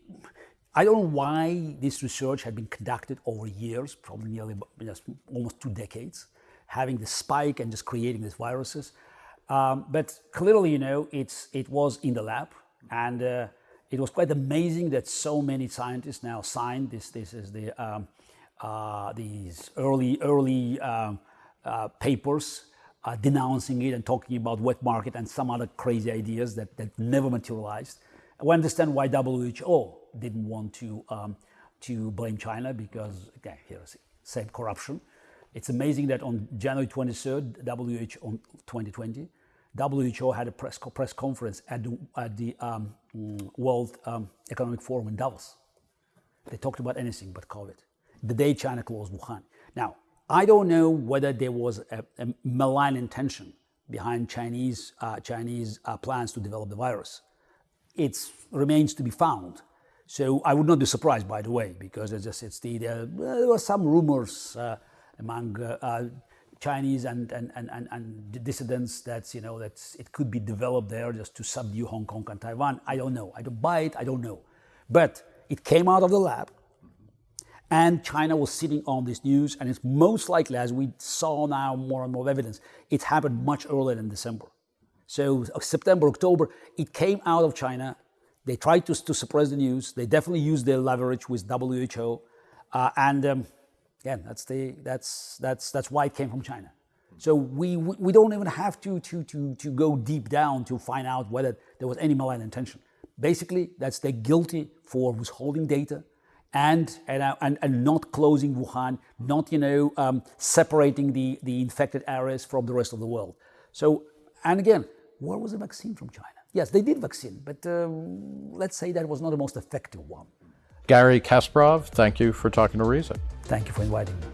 I don't know why this research had been conducted over years, probably nearly almost two decades, having the spike and just creating these viruses. Um, but clearly, you know, it's, it was in the lab and uh, it was quite amazing that so many scientists now signed this, this is the, um, uh, these early, early um, uh, papers uh, denouncing it and talking about wet market and some other crazy ideas that, that never materialized. We understand why WHO didn't want to, um, to blame China because, again, here's same corruption. It's amazing that on January 23rd, WHO 2020, WHO had a press, press conference at the, at the um, World um, Economic Forum in Davos. They talked about anything but COVID. The day China closed Wuhan. Now, I don't know whether there was a, a malign intention behind Chinese, uh, Chinese uh, plans to develop the virus. It remains to be found. So I would not be surprised, by the way, because as I said, there, there were some rumors uh, among uh, uh, Chinese and, and, and, and, dissidents that, you know, that it could be developed there just to subdue Hong Kong and Taiwan. I don't know. I don't buy it. I don't know. But it came out of the lab and China was sitting on this news and it's most likely, as we saw now more and more evidence, it happened much earlier than December. So September, October, it came out of China. They tried to, to suppress the news. They definitely used their leverage with WHO. Uh, and um, Again, that's, the, that's, that's, that's why it came from China. So we, we don't even have to, to, to, to go deep down to find out whether there was any malign intention. Basically, that's they're guilty for withholding data and, and, uh, and, and not closing Wuhan, not, you know, um, separating the, the infected areas from the rest of the world. So, and again, where was the vaccine from China? Yes, they did vaccine, but um, let's say that was not the most effective one. Garry Kasparov, thank you for talking to Reason. Thank you for inviting me.